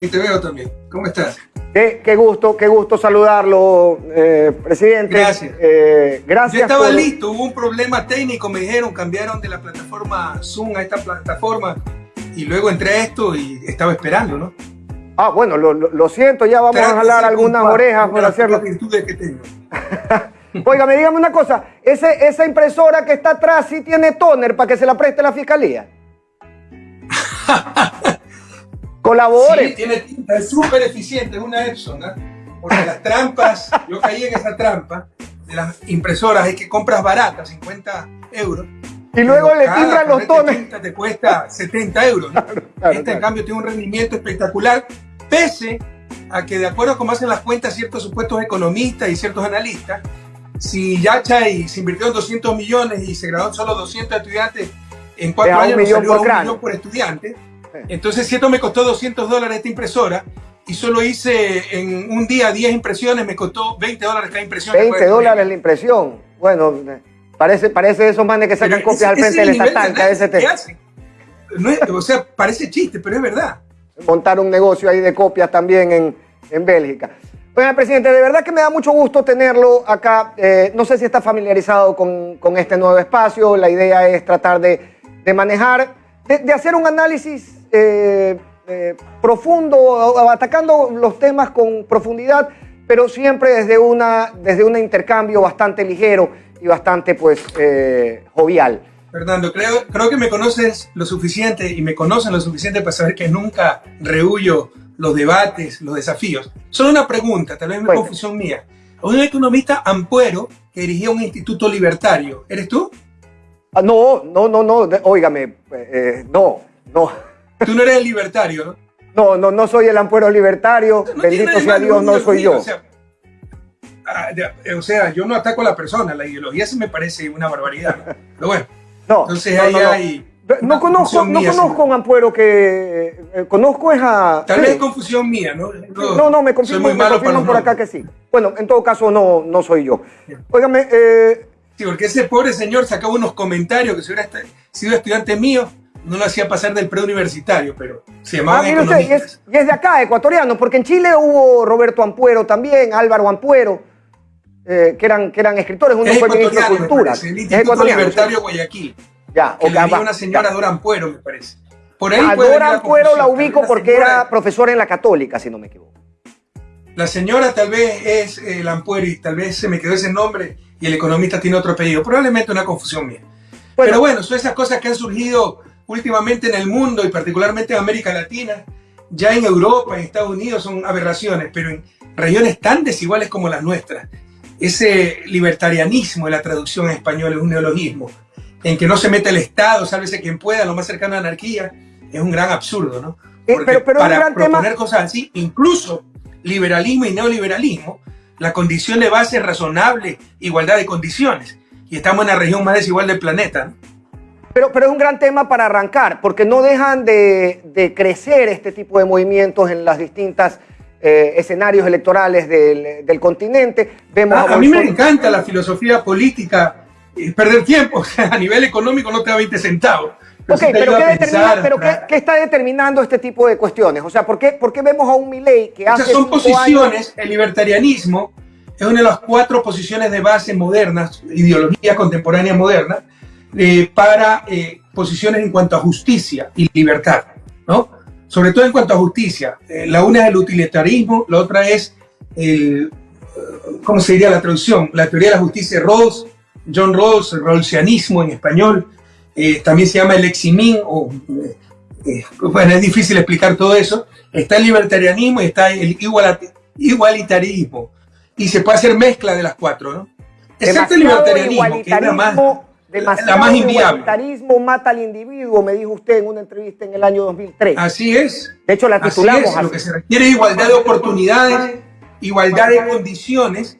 Y te veo también. ¿Cómo estás? Qué, gusto, qué gusto saludarlo, eh, presidente. Gracias. Eh, gracias. Yo estaba listo, hubo un problema técnico, me dijeron, cambiaron de la plataforma Zoom a esta plataforma y luego entré a esto y estaba esperando, ¿no? Ah, bueno, lo, siento, ya vamos a jalar algunas orejas para hacerlo. virtudes que tengo. Oiga, me dígame una cosa, ¿ese, esa impresora que está atrás sí tiene toner para que se la preste la fiscalía. Colabore. Sí, tiene tinta, es súper eficiente, es una Epson, ¿no? Porque las trampas, yo caí en esa trampa de las impresoras, es que compras baratas, 50 euros. Y luego le timbran los tones. te cuesta 70 euros. ¿no? Esta, en cambio, tiene un rendimiento espectacular, pese a que, de acuerdo a cómo hacen las cuentas ciertos supuestos economistas y ciertos analistas, si Yachay se invirtió en 200 millones y se graduaron solo 200 estudiantes en cuatro años, un salió por un millón por estudiante. Entonces, si esto me costó 200 dólares esta impresora y solo hice en un día 10 impresiones, me costó 20 dólares cada impresión. 20 dólares la impresión. Bueno, parece, parece esos manes que sacan copias al frente del. ¿Qué hacen? No o sea, parece chiste, pero es verdad. Montar un negocio ahí de copias también en, en Bélgica. Bueno, presidente, de verdad que me da mucho gusto tenerlo acá. Eh, no sé si está familiarizado con, con, este nuevo espacio. La idea es tratar de, de manejar, de, de, hacer un análisis eh, eh, profundo, atacando los temas con profundidad, pero siempre desde, una, desde un intercambio bastante ligero y bastante pues jovial. Fernando, creo, creo que me conoces lo suficiente y me conocen lo suficiente para saber que nunca rehuyo los debates, los desafíos. Solo una pregunta, tal vez es una confusión mía. Un economista ampuero que dirigía un instituto libertario, ¿eres tú? Ah, no, no, no, no, óigame, eh, no, no. Tú no eres el libertario, ¿no? No, no, no soy el ampuero libertario, bendito sea Dios, no soy yo. Ah, o sea, yo no ataco a la persona, la ideología se me parece una barbaridad. Pero bueno, no, entonces ahí hay no conozco, no conozco un ampuero que... Eh, conozco es a... Tal vez es confusión mía, ¿no? No, no, me confirman, me por acá que sí. Bueno, en todo caso no, no soy yo. Óigame... Eh... Sí, porque ese pobre señor sacaba unos comentarios que si hubiera sido estudiante mío, no lo hacía pasar del preuniversitario, pero se llamaba ah, usted, y, es, y es, de acá, ecuatoriano, porque en Chile hubo Roberto Ampuero también, Álvaro Ampuero, eh, que, eran, que eran escritores, uno fue ministro de Cultura. El Instituto Libertario Guayaquil. Ya, que le una señora Dora Ampuero, me parece. Por ahí a Dora Ampuero la ubico porque era profesora en la Católica, si no me equivoco. La señora tal vez es el Ampuero y tal vez se me quedó ese nombre y el economista tiene otro apellido. Probablemente una confusión mía. Pero bueno, son esas cosas que han surgido últimamente en el mundo y particularmente en América Latina. Ya en Europa, en Estados Unidos son aberraciones, pero en regiones tan desiguales como las nuestras. Ese libertarianismo de la traducción en español es un neologismo en que no se mete el Estado, sálvese quien pueda, lo más cercano a anarquía, es un gran absurdo, ¿no? Eh, pero, para proponer cosas así, incluso liberalismo y neoliberalismo, la condición de base es razonable, igualdad de condiciones. Y estamos en la región más desigual del planeta. ¿no? Pero, pero es un gran tema para arrancar, porque no dejan de, crecer este tipo de movimientos en las distintas eh, escenarios electorales del, continente. Vemos ah, a, a mí me encanta la filosofía política perder tiempo. a nivel económico no te da 20 centavos. ok, pero, ¿qué, está determinando este tipo de cuestiones? O sea, ¿por qué, por qué vemos a un Milley que hace. son posiciones, el libertarianismo es una de las cuatro posiciones de base modernas, ideología contemporánea moderna, eh, para eh, posiciones en cuanto a justicia y libertad, ¿no? Sobre todo en cuanto a justicia. Eh, la una es el utilitarismo, la otra es el, ¿cómo se diría la traducción? La teoría de la justicia de Rawls, John Rawls, el rawlsianismo en español, eh, también se llama el eximín, o, eh, eh, bueno, es difícil explicar todo eso, está el libertarianismo y está el igualitarismo, y se puede hacer mezcla de las cuatro, ¿no? Excepto el libertarianismo, que es la más, la más inviable. igualitarismo mata al individuo, me dijo usted en una entrevista en el año 2003. Así es. De hecho, la titulamos así. Lo que se requiere es igualdad de oportunidades, igualdad de condiciones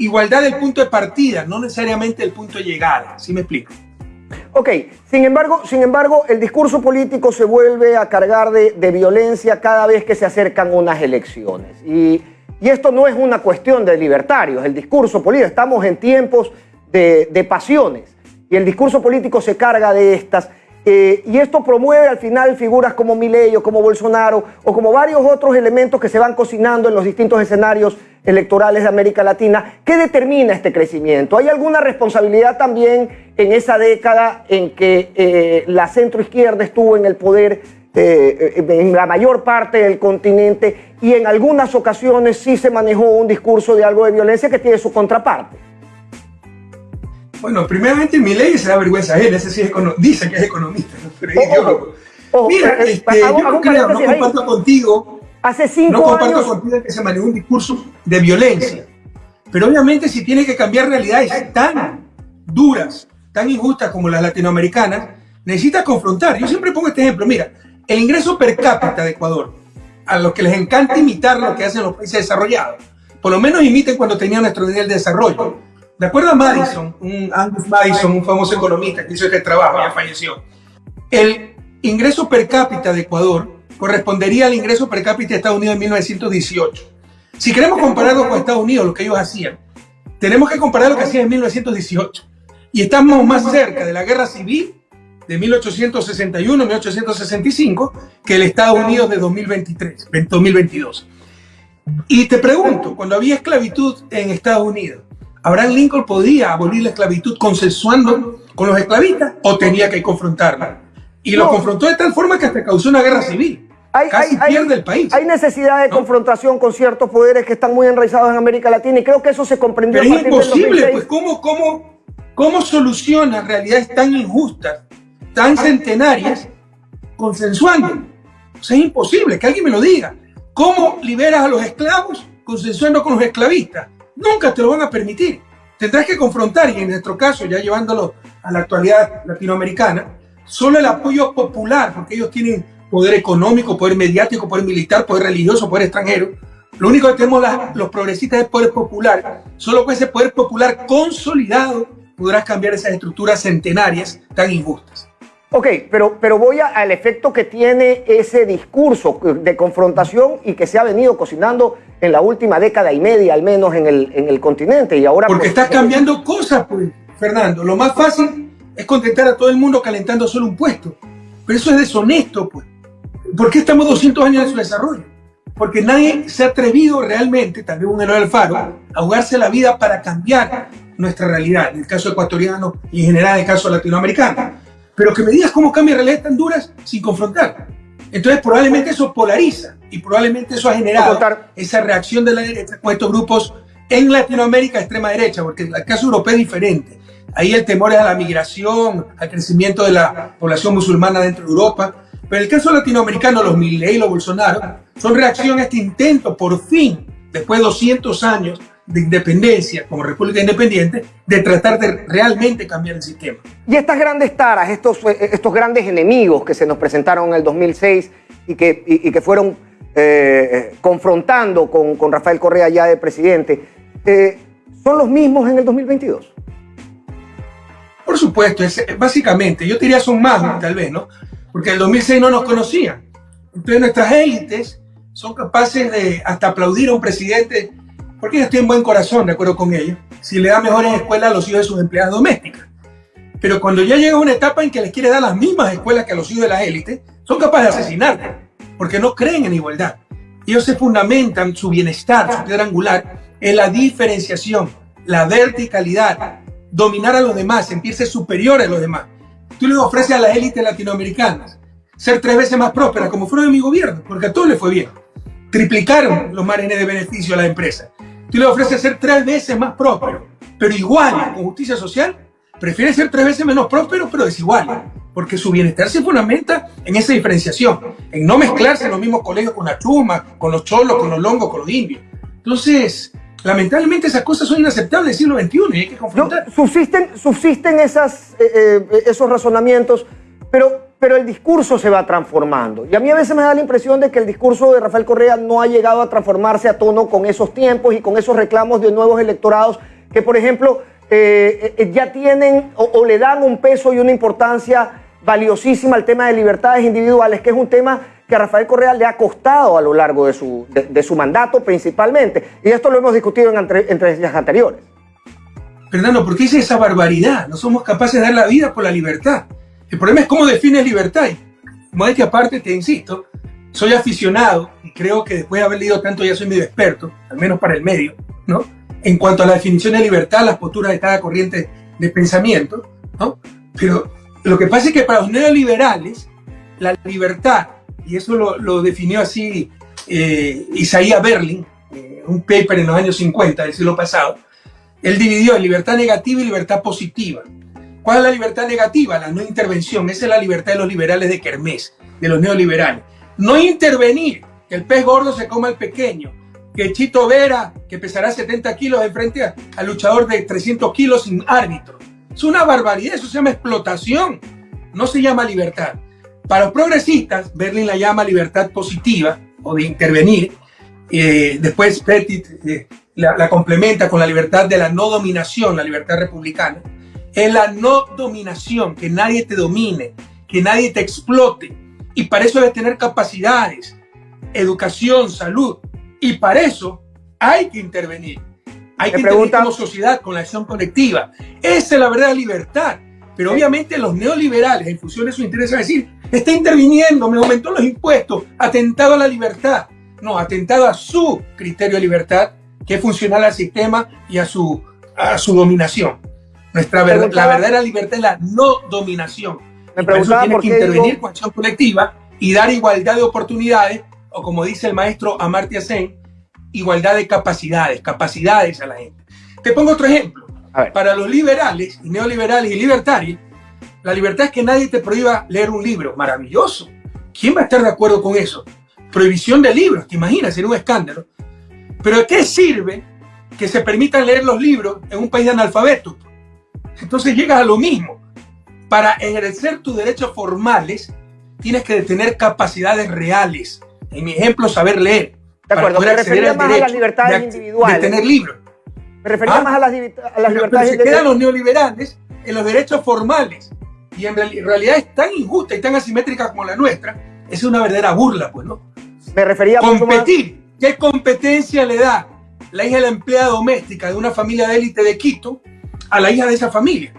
igualdad del punto de partida, no necesariamente el punto de llegada. ¿Sí me explico? Ok, sin embargo, sin embargo, el discurso político se vuelve a cargar de, violencia cada vez que se acercan unas elecciones. Y, esto no es una cuestión de libertarios, el discurso político, estamos en tiempos de, pasiones y el discurso político se carga de estas. Eh, y esto promueve al final figuras como Milei o como Bolsonaro o como varios otros elementos que se van cocinando en los distintos escenarios electorales de América Latina. ¿Qué determina este crecimiento? ¿Hay alguna responsabilidad también en esa década en que eh, la centroizquierda estuvo en el poder eh, en la mayor parte del continente y en algunas ocasiones sí se manejó un discurso de algo de violencia que tiene su contraparte? Bueno, primeramente mi ley se da vergüenza a él, ese sí es dice que es economista, ¿no? pero es ideólogo. Mira, este, yo no creo, no comparto contigo, Hace cinco no comparto contigo que se manejó un discurso de violencia, pero obviamente si tiene que cambiar realidades tan duras, tan injustas como las latinoamericanas, necesita confrontar. Yo siempre pongo este ejemplo, mira, el ingreso per cápita de Ecuador, a los que les encanta imitar lo que hacen los países desarrollados, por lo menos imiten cuando tenían nuestro nivel de desarrollo de acuerdo a Madison, un Angus Madison, un famoso economista que hizo este trabajo, ya falleció, el ingreso per cápita de Ecuador correspondería al ingreso per cápita de Estados Unidos en 1918. Si queremos compararlo con Estados Unidos, lo que ellos hacían, tenemos que comparar lo que hacían en 1918. Y estamos más cerca de la guerra civil de 1861-1865 que el Estados Unidos de 2023, 2022. Y te pregunto, cuando había esclavitud en Estados Unidos, Abraham Lincoln podía abolir la esclavitud consensuando con los esclavistas o tenía que confrontarla. Y lo confrontó de tal forma que hasta causó una guerra civil. Hay, Casi pierde el país. Hay necesidad de confrontación con ciertos poderes que están muy enraizados en América Latina y creo que eso se comprendió. Pero es imposible, pues ¿cómo, cómo, cómo soluciona realidades tan injustas, tan centenarias, consensuando? O sea, es imposible, que alguien me lo diga. ¿Cómo liberas a los esclavos consensuando con los esclavistas? Nunca te lo van a permitir. Tendrás que confrontar, y en nuestro caso, ya llevándolo a la actualidad latinoamericana, solo el apoyo popular, porque ellos tienen poder económico, poder mediático, poder militar, poder religioso, poder extranjero. Lo único que tenemos los progresistas es poder popular. Solo con ese poder popular consolidado podrás cambiar esas estructuras centenarias tan injustas. Ok, pero, pero voy al efecto que tiene ese discurso de confrontación y que se ha venido cocinando en la última década y media, al menos en el, en el continente. Y ahora Porque pues, estás cambiando cosas, pues, Fernando. Lo más fácil es contentar a todo el mundo calentando solo un puesto. Pero eso es deshonesto, pues. ¿Por qué estamos 200 años de su desarrollo? Porque nadie se ha atrevido realmente, tal vez un héroe del faro, a jugarse la vida para cambiar nuestra realidad, en el caso ecuatoriano y en general en el caso latinoamericano pero que me digas cómo cambia realidades tan duras sin confrontar. Entonces probablemente eso polariza y probablemente eso ha generado esa reacción de la derecha con estos grupos en Latinoamérica extrema derecha, porque el caso europeo es diferente. Ahí el temor es a la migración, al crecimiento de la población musulmana dentro de Europa. Pero el caso latinoamericano, los Milley y los Bolsonaro, son reacción a este intento, por fin, después de 200 años, de independencia como república independiente de tratar de realmente cambiar el sistema. Y estas grandes taras, estos, eh, estos grandes enemigos que se nos presentaron en el 2006 y que, y, que fueron eh, eh, confrontando con, con, Rafael Correa ya de presidente, ¿son los mismos en el 2022? Por supuesto, es, básicamente, yo diría son más tal vez, ¿no? Porque en el 2006 no nos conocían. Entonces nuestras élites son capaces de hasta aplaudir a un presidente porque ellos tienen buen corazón, de acuerdo con ellos, si le da mejores escuelas a los hijos de sus empleadas domésticas. Pero cuando ya llega una etapa en que les quiere dar las mismas escuelas que a los hijos de la élite, son capaces de asesinar, porque no creen en igualdad. Ellos se fundamentan su bienestar, su piedra angular, en la diferenciación, la verticalidad, dominar a los demás, sentirse superior a los demás. Tú les ofreces a las élites latinoamericanas ser tres veces más prósperas, como fueron en mi gobierno, porque a todos les fue bien. Triplicaron los márgenes de beneficio a la empresa tú le ofreces ser tres veces más próspero, pero igual, con justicia social, prefiere ser tres veces menos próspero, pero desigual. Porque su bienestar se fundamenta en esa diferenciación, en no mezclarse en los mismos colegios con la chuma, con los cholos, con los longos, con los indios. Entonces, lamentablemente esas cosas son inaceptables del siglo XXI y hay que confrontar. subsisten, subsisten esas, eh, eh, esos razonamientos, pero pero el discurso se va transformando. Y a mí a veces me da la impresión de que el discurso de Rafael Correa no ha llegado a transformarse a tono con esos tiempos y con esos reclamos de nuevos electorados que, por ejemplo, eh, eh, ya tienen o, le dan un peso y una importancia valiosísima al tema de libertades individuales, que es un tema que a Rafael Correa le ha costado a lo largo de su, de, su mandato principalmente. Y esto lo hemos discutido en entre, días anteriores. Fernando, ¿por qué dice esa barbaridad? No somos capaces de dar la vida por la libertad. El problema es cómo define libertad. Y que aparte, te insisto, soy aficionado y creo que después de haber leído tanto ya soy medio experto, al menos para el medio, ¿no? En cuanto a la definición de libertad, las posturas de cada corriente de pensamiento, ¿no? Pero lo que pasa es que para los neoliberales, la libertad, y eso lo, definió así eh, Isaías Berlin, eh, un paper en los años 50 del siglo pasado, él dividió en libertad negativa y libertad positiva. ¿Cuál es la libertad negativa? La no intervención. Esa es la libertad de los liberales de Kermés, de los neoliberales. No intervenir, que el pez gordo se coma al pequeño, que Chito Vera, que pesará 70 kilos, enfrente al luchador de 300 kilos sin árbitro. Es una barbaridad, eso se llama explotación, no se llama libertad. Para los progresistas, Berlin la llama libertad positiva o de intervenir. Eh, después Petit eh, la, complementa con la libertad de la no dominación, la libertad republicana. Es la no dominación, que nadie te domine, que nadie te explote. Y para eso debes tener capacidades, educación, salud. Y para eso hay que intervenir. Hay que intervenir como sociedad con la acción colectiva. Esa es la verdadera libertad. Pero obviamente los neoliberales, en función de su interés, van a decir, está interviniendo, me aumentó los impuestos, atentado a la libertad. No, atentado a su criterio de libertad, que es funcional al sistema y a su, a su dominación. Nuestra verdad, la verdadera libertad es la no dominación. Me por eso tiene que intervenir con acción colectiva y dar igualdad de oportunidades, o como dice el maestro Amartya Sen, igualdad de capacidades, capacidades a la gente. Te pongo otro ejemplo. Para los liberales, neoliberales y libertarios, la libertad es que nadie te prohíba leer un libro. Maravilloso. ¿Quién va a estar de acuerdo con eso? Prohibición de libros, ¿te imaginas? Sería un escándalo. Pero ¿de qué sirve que se permitan leer los libros en un país de analfabetos? Entonces llegas a lo mismo. Para ejercer tus derechos formales, tienes que tener capacidades reales. En mi ejemplo, saber leer. De acuerdo, me refería más a las libertades individuales. De tener libros. Me refería ¿Ah? más a las, a las libertades individuales. Se quedan los neoliberales en los derechos formales. Y en realidad es tan injusta y tan asimétrica como la nuestra. Es una verdadera burla, pues, ¿no? Me refería a Competir ¿Qué competencia le da la hija de la empleada doméstica de una familia de élite de Quito a la hija de esa familia?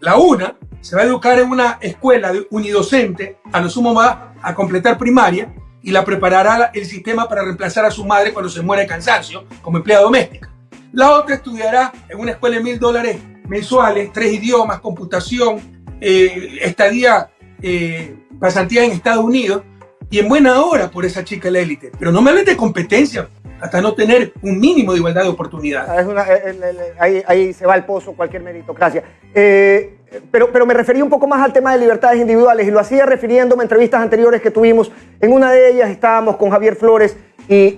La una se va a educar en una escuela unidocente, a lo sumo va a completar primaria y la preparará el sistema para reemplazar a su madre cuando se muera de cansancio como empleada doméstica. La otra estudiará en una escuela de mil dólares mensuales, tres idiomas, computación, eh, estadía, eh, pasantía en Estados Unidos, y en buena hora por esa chica la élite. Pero no me hables de competencia hasta no tener un mínimo de igualdad de oportunidades. Ah, eh, eh, ahí, se va al pozo cualquier meritocracia. Eh, pero, pero me refería un poco más al tema de libertades individuales y lo hacía refiriéndome a entrevistas anteriores que tuvimos. En una de ellas estábamos con Javier Flores y,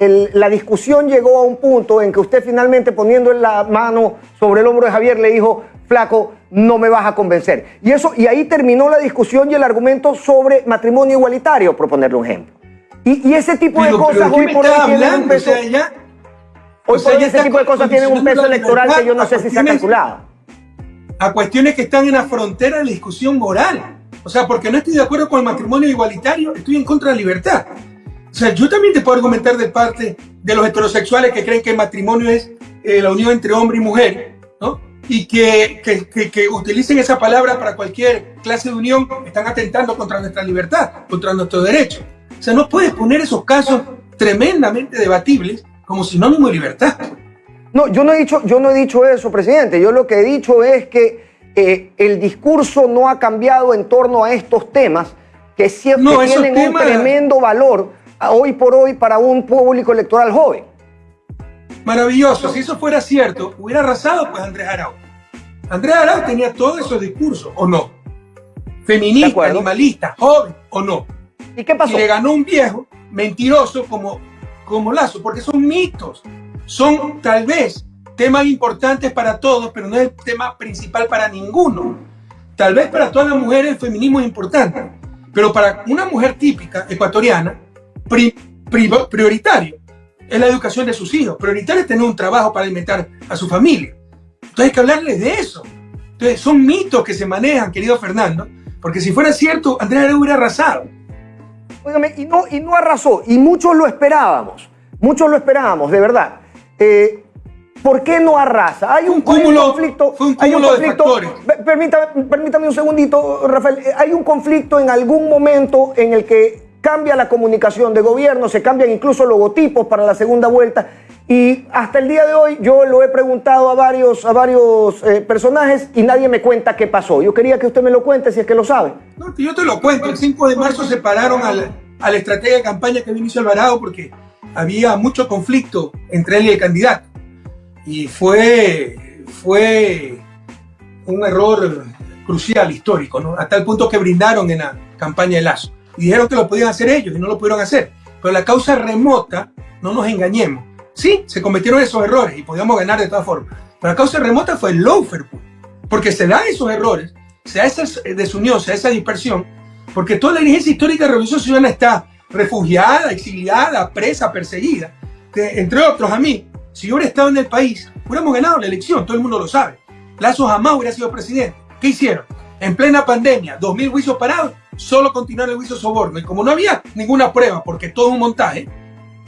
la discusión llegó a un punto en que usted finalmente poniendo la mano sobre el hombro de Javier le dijo, flaco, no me vas a convencer. Y, eso, y ahí terminó la discusión y el argumento sobre matrimonio igualitario, por ponerle un ejemplo. Y, ese tipo de cosas hoy por hoy tienen un peso. hoy por hoy ese tipo de cosas tienen un peso electoral que yo no sé si se ha calculado. A cuestiones que están en la frontera de la discusión moral. O sea, porque no estoy de acuerdo con el matrimonio igualitario, estoy en contra de la libertad. O sea, yo también te puedo argumentar de parte de los heterosexuales que creen que el matrimonio es eh, la unión entre hombre y mujer, ¿no? y que, que, que, utilicen esa palabra para cualquier clase de unión, están atentando contra nuestra libertad, contra nuestro derecho. O sea, no puedes poner esos casos tremendamente debatibles como sinónimo de libertad. No, yo no he dicho, yo no he dicho eso, presidente. Yo lo que he dicho es que eh, el discurso no ha cambiado en torno a estos temas que siempre tienen un tremendo valor hoy por hoy para un público electoral joven. Maravilloso. Si eso fuera cierto, hubiera arrasado pues Andrés Arau. Andrés Arau tenía todos esos discursos, ¿o no? Feminista, animalista, joven, ¿o no? ¿Y qué pasó? Y le ganó un viejo mentiroso como, como Lazo, porque son mitos. Son tal vez temas importantes para todos, pero no es el tema principal para ninguno. Tal vez para todas las mujeres el feminismo es importante, pero para una mujer típica ecuatoriana, prioritario es la educación de sus hijos. Prioritario es tener un trabajo para alimentar a su familia. Entonces hay que hablarles de eso. Entonces son mitos que se manejan, querido Fernando, porque si fuera cierto, Andrés hubiera arrasado. Óigame, y no, y no arrasó, y muchos lo esperábamos, muchos lo esperábamos, de verdad. Eh, ¿Por qué no arrasa? Hay un, conflicto. Fue un cúmulo de factores. Permítame, permítame un segundito, Rafael. Hay un conflicto en algún momento en el que cambia la comunicación de gobierno, se cambian incluso logotipos para la segunda vuelta. Y hasta el día de hoy yo lo he preguntado a varios, a varios eh, personajes y nadie me cuenta qué pasó. Yo quería que usted me lo cuente si es que lo sabe. No, yo te lo cuento. El 5 de marzo separaron al, a la estrategia de campaña que Vinicio Alvarado porque había mucho conflicto entre él y el candidato. Y fue, fue un error crucial, histórico, ¿no? Hasta el punto que brindaron en la campaña de Lazo. Y dijeron que lo podían hacer ellos y no lo pudieron hacer. Pero la causa remota, no nos engañemos. Sí, se cometieron esos errores y podíamos ganar de todas formas. Pero la causa remota fue el loafer, porque se dan esos errores, se da esa desunión, se da esa dispersión, porque toda la dirigencia histórica de Revolución Ciudadana está refugiada, exiliada, presa, perseguida. entre otros, a mí, si yo hubiera estado en el país, hubiéramos ganado la elección, todo el mundo lo sabe. Lazo jamás hubiera sido presidente. ¿Qué hicieron? En plena pandemia, 2.000 juicios parados, solo continuaron el juicio soborno. Y como no había ninguna prueba, porque todo un montaje,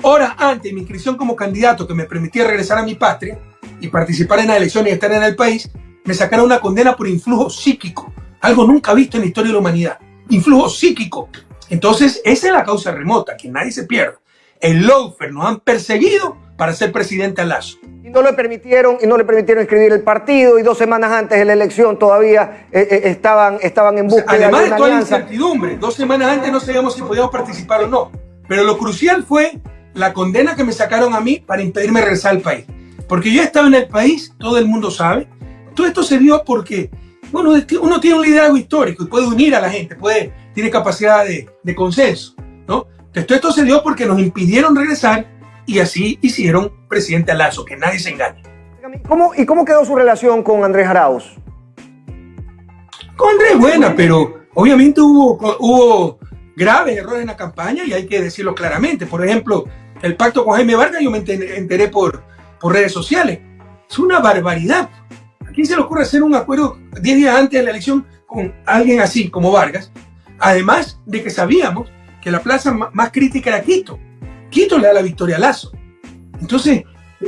horas antes de mi inscripción como candidato que me permitía regresar a mi patria y participar en las elecciones y estar en el país, me sacaron una condena por influjo psíquico, algo nunca visto en la historia de la humanidad influjo psíquico. Entonces, esa es la causa remota, que nadie se pierda. El Loafer nos han perseguido para ser presidente a Lazo. Y no le permitieron, y no le permitieron escribir el partido, y dos semanas antes de la elección todavía eh, eh, estaban, estaban en busca Además de, toda la incertidumbre, dos semanas antes no sabíamos si podíamos participar o no. Pero lo crucial fue la condena que me sacaron a mí para impedirme regresar al país. Porque yo estaba en el país, todo el mundo sabe. Todo esto se dio porque bueno, uno tiene un liderazgo histórico y puede unir a la gente, puede, tiene capacidad de, consenso, ¿no? Entonces, esto se dio porque nos impidieron regresar y así hicieron presidente Lazo, que nadie se engañe. ¿Cómo, ¿Y cómo quedó su relación con Andrés Arauz? Con Andrés buena, pero obviamente hubo, hubo graves errores en la campaña y hay que decirlo claramente. Por ejemplo, el pacto con Jaime Vargas yo me enteré por, por redes sociales. Es una barbaridad quién se le ocurre hacer un acuerdo 10 días antes de la elección con alguien así como Vargas? Además de que sabíamos que la plaza más crítica era Quito. Quito le da la victoria a Lazo. Entonces,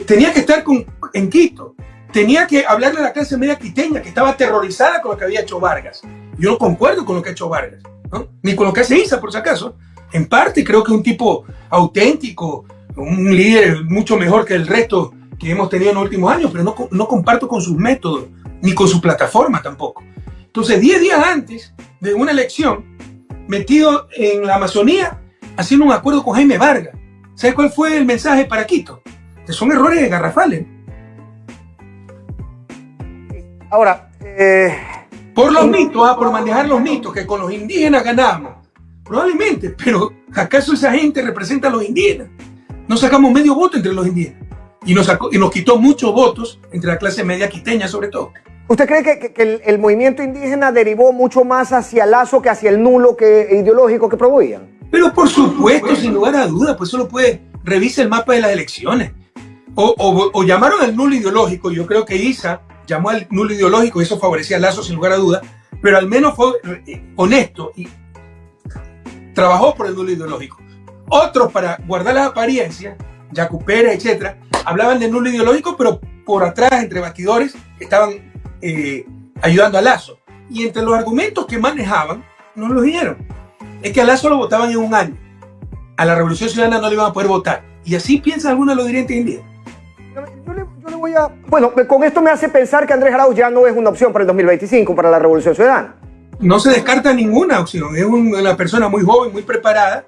tenía que estar con, en Quito. Tenía que hablarle a la clase media quiteña que estaba aterrorizada con lo que había hecho Vargas. Yo no concuerdo con lo que ha hecho Vargas, ni con lo que hace Isa, por si acaso. En parte creo que es un tipo auténtico, un líder mucho mejor que el resto que hemos tenido en los últimos años, pero no, no comparto con sus métodos, ni con su plataforma tampoco. Entonces, 10 días antes de una elección, metido en la Amazonía, haciendo un acuerdo con Jaime Vargas. ¿Sabes cuál fue el mensaje para Quito? Que son errores garrafales. Ahora, eh, por los mitos, ah, por manejar los mitos, que con los indígenas ganamos. Probablemente, pero ¿acaso esa gente representa a los indígenas? No sacamos medio voto entre los indígenas y nos, y nos quitó muchos votos entre la clase media quiteña sobre todo. ¿Usted cree que, el, movimiento indígena derivó mucho más hacia el Lazo que hacia el nulo que, ideológico que promovían? Pero por supuesto, sin lugar a dudas, pues solo puede, revise el mapa de las elecciones. O, llamaron al nulo ideológico, yo creo que ISA llamó al nulo ideológico y eso favorecía a Lazo sin lugar a dudas, pero al menos fue eh, honesto y trabajó por el nulo ideológico. Otros, para guardar la apariencia, Jacupera, etcétera, hablaban de nulo ideológico, pero por atrás, entre bastidores, estaban eh, ayudando a Lazo. Y entre los argumentos que manejaban, no los dieron. Es que a Lazo lo votaban en un año. A la Revolución Ciudadana no le iban a poder votar. Y así piensa algunos de los dirigentes le voy a... Bueno, con esto me hace pensar que Andrés Arauz ya no es una opción para el 2025, para la Revolución Ciudadana. No se descarta ninguna opción. Es una persona muy joven, muy preparada,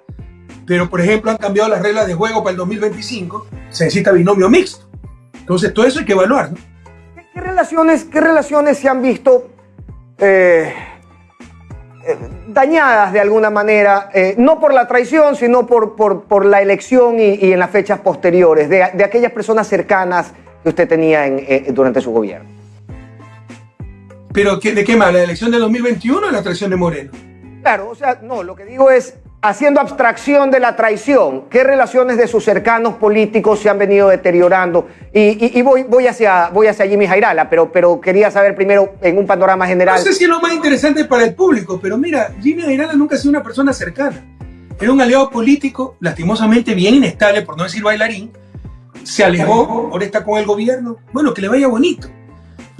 pero por ejemplo han cambiado las reglas de juego para el 2025, se necesita binomio mixto. Entonces todo eso hay que evaluar. ¿Qué, relaciones, ¿Qué relaciones se han visto eh, eh, dañadas de alguna manera, eh, no por la traición, sino por, por, la elección y, en las fechas posteriores, de, aquellas personas cercanas que usted tenía durante su gobierno? ¿Pero de qué más? ¿La elección del 2021 o la traición de Moreno? Claro, o sea, no, lo que digo es, haciendo abstracción de la traición, ¿qué relaciones de sus cercanos políticos se han venido deteriorando? Y, voy, voy, hacia, voy hacia Jimmy Jairala, pero, pero quería saber primero en un panorama general. No sé si es lo más interesante para el público, pero mira, Jimmy Jairala nunca ha sido una persona cercana. Era un aliado político, lastimosamente bien inestable, por no decir bailarín, se alejó, ahora está con el gobierno. Bueno, que le vaya bonito.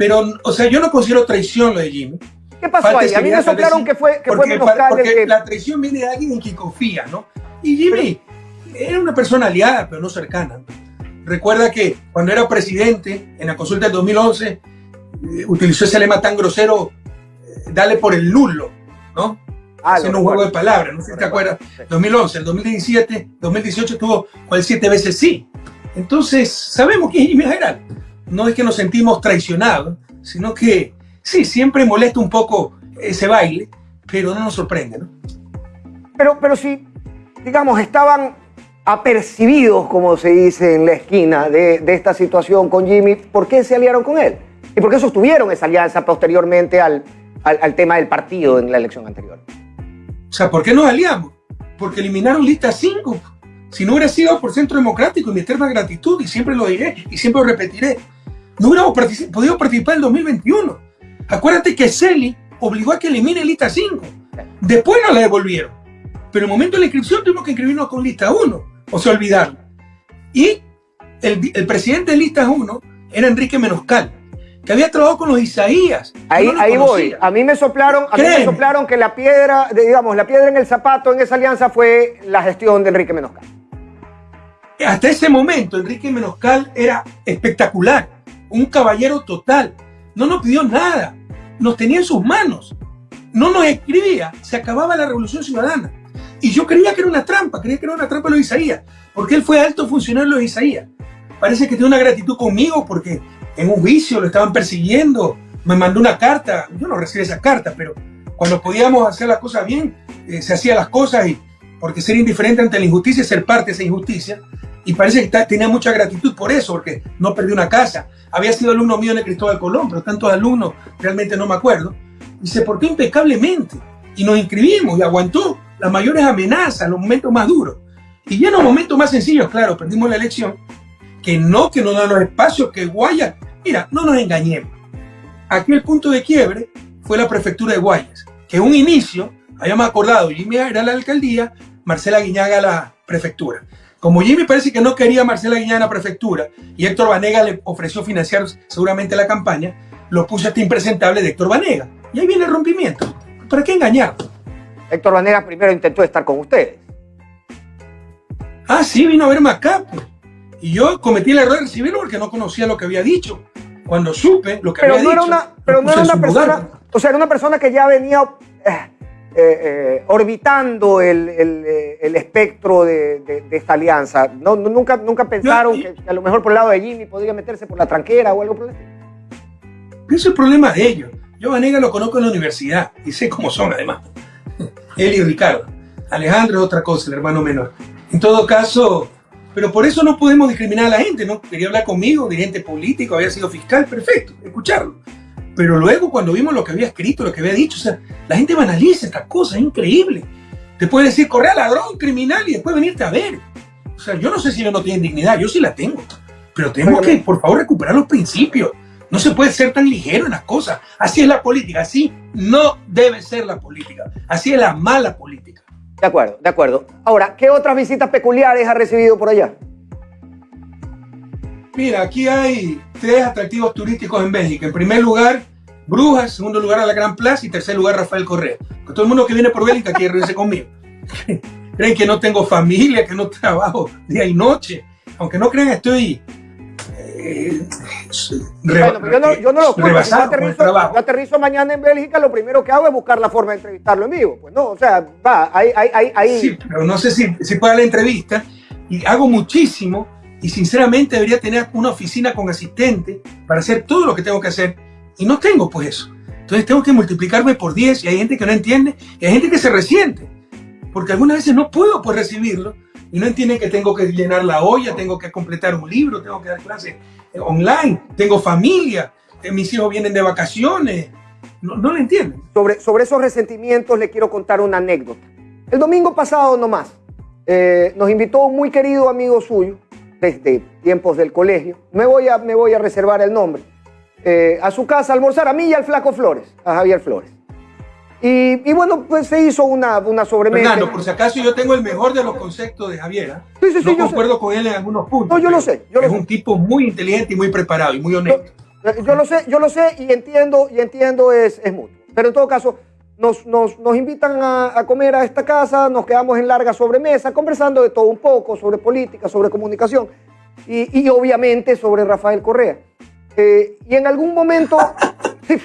Pero, o sea, yo no considero traición lo de Jimmy. ¿Qué pasó ahí? A mí me soplaron que fue, que porque, fue porque la traición viene de alguien en quien confía, ¿no? Y Jimmy era una persona aliada, pero no cercana. Recuerda que cuando era presidente, en la consulta del 2011, eh, utilizó ese lema tan grosero, eh, dale por el nulo, ¿no? Ah, Haciendo un juego de palabras, no sé si te acuerdas. 2011, el 2017, 2018 estuvo con el siete veces sí. Entonces, sabemos que es Jimmy General. No es que nos sentimos traicionados, sino que sí, siempre molesta un poco ese baile, pero no nos sorprende, ¿no? Pero, pero sí, digamos, estaban apercibidos, como se dice en la esquina, de, esta situación con Jimmy, ¿por qué se aliaron con él? ¿Y por qué sostuvieron esa alianza posteriormente al, al, tema del partido en la elección anterior? O sea, ¿por qué nos aliamos? Porque eliminaron lista 5. Si no hubiera sido por Centro Democrático, mi eterna gratitud, y siempre lo diré y siempre lo repetiré, no hubiéramos podido participar en el 2021. Acuérdate que Celi obligó a que elimine lista 5. Después nos la devolvieron. Pero en el momento de la inscripción tuvimos que inscribirnos con lista 1 o se olvidaron. Y el, el presidente de lista 1 era Enrique Menoscal, que había trabajado con los Isaías. Ahí, ahí voy. A mí me soplaron, a mí me soplaron que la piedra, digamos, la piedra en el zapato en esa alianza fue la gestión de Enrique Menoscal. Hasta ese momento, Enrique Menoscal era espectacular, un caballero total. No nos pidió nada, nos tenía en sus manos. No nos escribía, se acababa la revolución ciudadana. Y yo creía que era una trampa, creía que era una trampa de los Isaías, porque él fue alto funcionario de los Isaías. Parece que tiene una gratitud conmigo porque en un juicio lo estaban persiguiendo, me mandó una carta, yo no recibí esa carta, pero cuando podíamos hacer las cosas bien, eh, se hacían las cosas y porque ser indiferente ante la injusticia es ser parte de esa injusticia. Y parece que tenía mucha gratitud por eso, porque no perdió una casa. Había sido alumno mío en el Cristóbal Colón, pero tantos alumnos, realmente no me acuerdo. Y se portó impecablemente. Y nos inscribimos y aguantó las mayores amenazas, los momentos más duros. Y ya en los momentos más sencillos, claro, perdimos la elección, que no, que no dan los espacios, que Guayas. Mira, no nos engañemos. Aquí el punto de quiebre fue la prefectura de Guayas, que un inicio habíamos acordado, Jimmy era la alcaldía, Marcela Guiñaga la prefectura. Como Jimmy parece que no quería a Marcela Guiñaga la prefectura y Héctor Vanega le ofreció financiar seguramente la campaña, lo puso hasta impresentable de Héctor Vanega. Y ahí viene el rompimiento. ¿Para qué engañar? Héctor Vanegas primero intentó estar con ustedes. Ah, sí, vino a verme acá. Pues. Y yo cometí el error de recibirlo porque no conocía lo que había dicho. Cuando supe lo que había no era Una, pero no era una persona, o sea, era una persona que ya venía eh, eh, eh, orbitando el, espectro de, esta alianza. No, nunca, nunca pensaron que, a lo mejor por el lado de Jimmy podría meterse por la tranquera o algo por el. Ese es el problema de ellos. Yo Vanega lo conozco en la universidad y sé cómo son además él y Ricardo. Alejandro es otra cosa, el hermano menor. En todo caso, pero por eso no podemos discriminar a la gente, ¿no? Quería hablar conmigo, dirigente político, había sido fiscal, perfecto, escucharlo. Pero luego cuando vimos lo que había escrito, lo que había dicho, o sea, la gente banaliza estas cosas, es increíble. Te puede decir, corre a ladrón, criminal y después venirte a ver. O sea, yo no sé si ellos no tienen dignidad, yo sí la tengo. Pero tenemos que, por favor, recuperar los principios. No se puede ser tan ligero en las cosas. Así es la política, así no debe ser la política. Así es la mala política. De acuerdo, de acuerdo. Ahora, ¿qué otras visitas peculiares ha recibido por allá? Mira, aquí hay tres atractivos turísticos en Bélgica. En primer lugar, Brujas, segundo lugar, a la Gran Plaza y tercer lugar, Rafael Correa. todo el mundo que viene por Bélgica quiere reunirse conmigo. Creen que no tengo familia, que no trabajo día y noche. Aunque no crean, estoy bueno, yo no, yo no lo puedo. Yo aterrizo, yo aterrizo, mañana en Bélgica, lo primero que hago es buscar la forma de entrevistarlo en vivo. Pues no, o sea, va, ahí, ahí, ahí. Sí, pero no sé si, si puede la entrevista. Y hago muchísimo y sinceramente debería tener una oficina con asistente para hacer todo lo que tengo que hacer. Y no tengo pues eso. Entonces tengo que multiplicarme por 10 y hay gente que no entiende y hay gente que se resiente. Porque algunas veces no puedo pues recibirlo y no entienden que tengo que llenar la olla, tengo que completar un libro, tengo que dar clases eh, online, tengo familia, eh, mis hijos vienen de vacaciones. No, no lo entienden. Sobre, sobre esos resentimientos le quiero contar una anécdota. El domingo pasado nomás eh, nos invitó un muy querido amigo suyo desde tiempos del colegio. Me voy a, me voy a reservar el nombre. A su casa a almorzar, a mí y al Flaco Flores, a Javier Flores. Y, bueno, pues se hizo una, una sobremesa. Fernando, por si acaso yo tengo el mejor de los conceptos de Javier. ¿ah? Sí, sí, sí, no concuerdo con él en algunos puntos. No, yo lo sé. Yo es un tipo muy inteligente y muy preparado y muy honesto. Yo, lo sé, yo lo sé y entiendo, y entiendo es, es mutuo. Pero en todo caso, nos, nos, nos invitan a, a, comer a esta casa, nos quedamos en larga sobremesa, conversando de todo un poco, sobre política, sobre comunicación y, y obviamente sobre Rafael Correa. Eh, y en algún momento eh,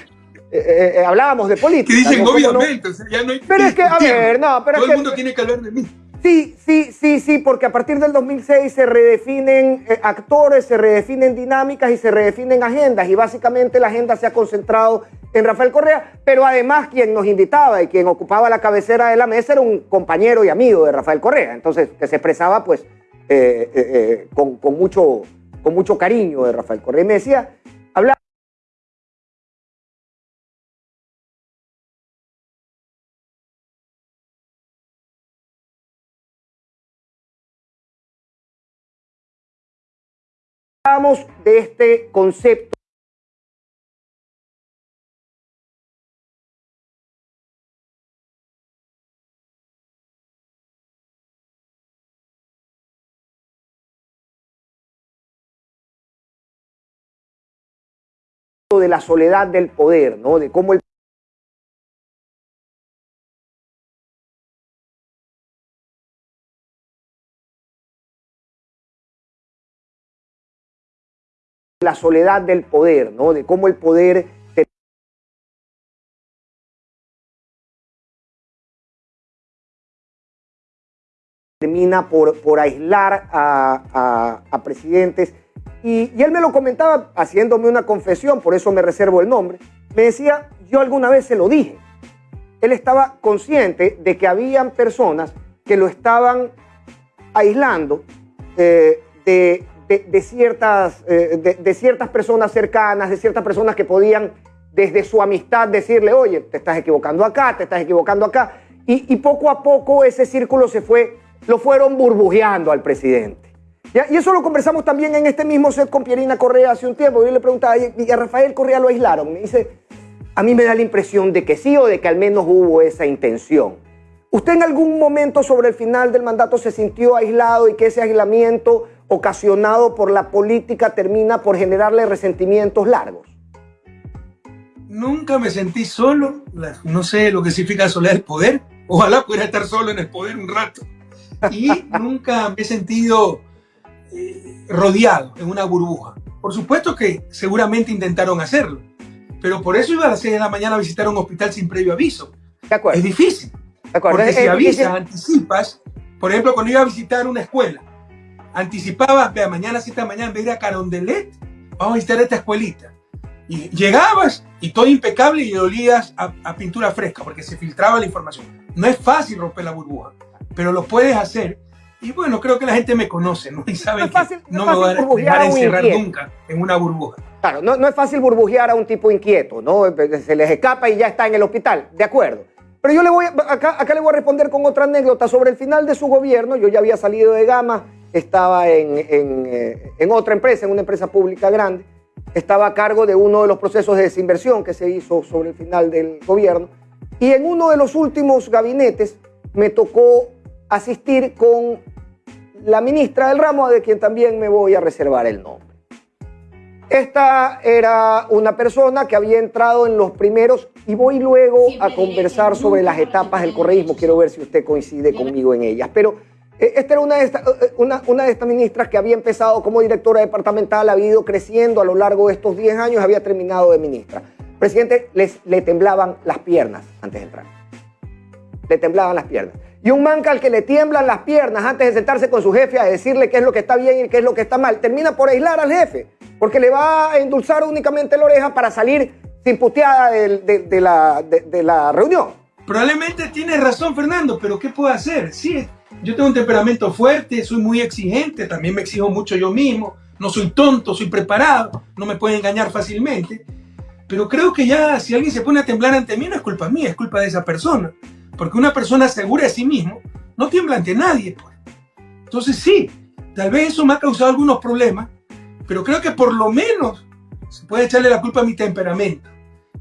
eh, hablábamos de política. Que dicen obviamente, o sea, ya no hay Pero es que, a ver, no, pero Todo es el mundo tiene que hablar de mí. Sí, sí, sí, sí, porque a partir del 2006 se redefinen actores, se redefinen dinámicas y se redefinen agendas. Y básicamente la agenda se ha concentrado en Rafael Correa, pero además quien nos invitaba y quien ocupaba la cabecera de la mesa era un compañero y amigo de Rafael Correa. Entonces, que se expresaba pues con, con, mucho, con mucho cariño de Rafael Correa. Y me decía, hablaba de este concepto de la soledad del poder, ¿no? De cómo el la soledad del poder, ¿no? De cómo el poder termina por, por aislar a, a, presidentes. Y, y, él me lo comentaba haciéndome una confesión, por eso me reservo el nombre. Me decía, yo alguna vez se lo dije. Él estaba consciente de que habían personas que lo estaban aislando eh, de, ciertas, eh, de, ciertas personas cercanas, de ciertas personas que podían desde su amistad decirle, oye, te estás equivocando acá, te estás equivocando acá. Y, poco a poco ese círculo se fue, lo fueron burbujeando al presidente. Y eso lo conversamos también en este mismo set con Pierina Correa hace un tiempo. Yo le preguntaba, ¿y a Rafael Correa lo aislaron? Me dice, a mí me da la impresión de que sí o de que al menos hubo esa intención. ¿Usted en algún momento sobre el final del mandato se sintió aislado y que ese aislamiento ocasionado por la política termina por generarle resentimientos largos? Nunca me sentí solo, no sé lo que significa soledad del poder, ojalá pudiera estar solo en el poder un rato. Y nunca me he sentido eh, rodeado en una burbuja. Por supuesto que seguramente intentaron hacerlo, pero por eso iba a las 6 de la mañana a visitar un hospital sin previo aviso. De acuerdo. Es difícil. De acuerdo. Porque si avisas, anticipas, por ejemplo, cuando iba a visitar una escuela, anticipabas, vea, mañana 7 de la mañana, en vez de ir a Carondelet, vamos a visitar esta escuelita. Y llegabas y todo impecable y olías a, pintura fresca porque se filtraba la información. No es fácil romper la burbuja, pero lo puedes hacer. Y bueno, creo que la gente me conoce, ¿no? Y sabe que no, me voy a dejar encerrar nunca en una burbuja. Claro, no, no, es fácil burbujear a un tipo inquieto, ¿no? Se les escapa y ya está en el hospital, de acuerdo. Pero yo le voy, acá, acá le voy a responder con otra anécdota sobre el final de su gobierno. Yo ya había salido de Gama, estaba eh, en, otra empresa, en una empresa pública grande, estaba a cargo de uno de los procesos de desinversión que se hizo sobre el final del gobierno. Y en uno de los últimos gabinetes me tocó asistir con la ministra del ramo, de quien también me voy a reservar el nombre. Esta era una persona que había entrado en los primeros, y voy luego a conversar sobre las etapas del correísmo, quiero ver si usted coincide conmigo en ellas, pero eh, esta era una de, estas, eh, una, una de estas ministras que había empezado como directora departamental, había ido creciendo a lo largo de estos 10 años, había terminado de ministra. Presidente, les, le temblaban las piernas antes de entrar. Le temblaban las piernas. Y un manca al que le tiemblan las piernas antes de sentarse con su jefe a decirle qué es lo que está bien y qué es lo que está mal, termina por aislar al jefe, porque le va a endulzar únicamente la oreja para salir sin puteada de, la, de la reunión. Probablemente tiene razón, Fernando, pero ¿qué puedo hacer? Sí, yo tengo un temperamento fuerte, soy muy exigente, también me exijo mucho yo mismo, no soy tonto, soy preparado, no me pueden engañar fácilmente. Pero creo que ya si alguien se pone a temblar ante mí no es culpa mía, es culpa de esa persona. Porque una persona segura de sí mismo no tiembla ante nadie. Pues. Entonces sí, tal vez eso me ha causado algunos problemas, pero creo que por lo menos se puede echarle la culpa a mi temperamento.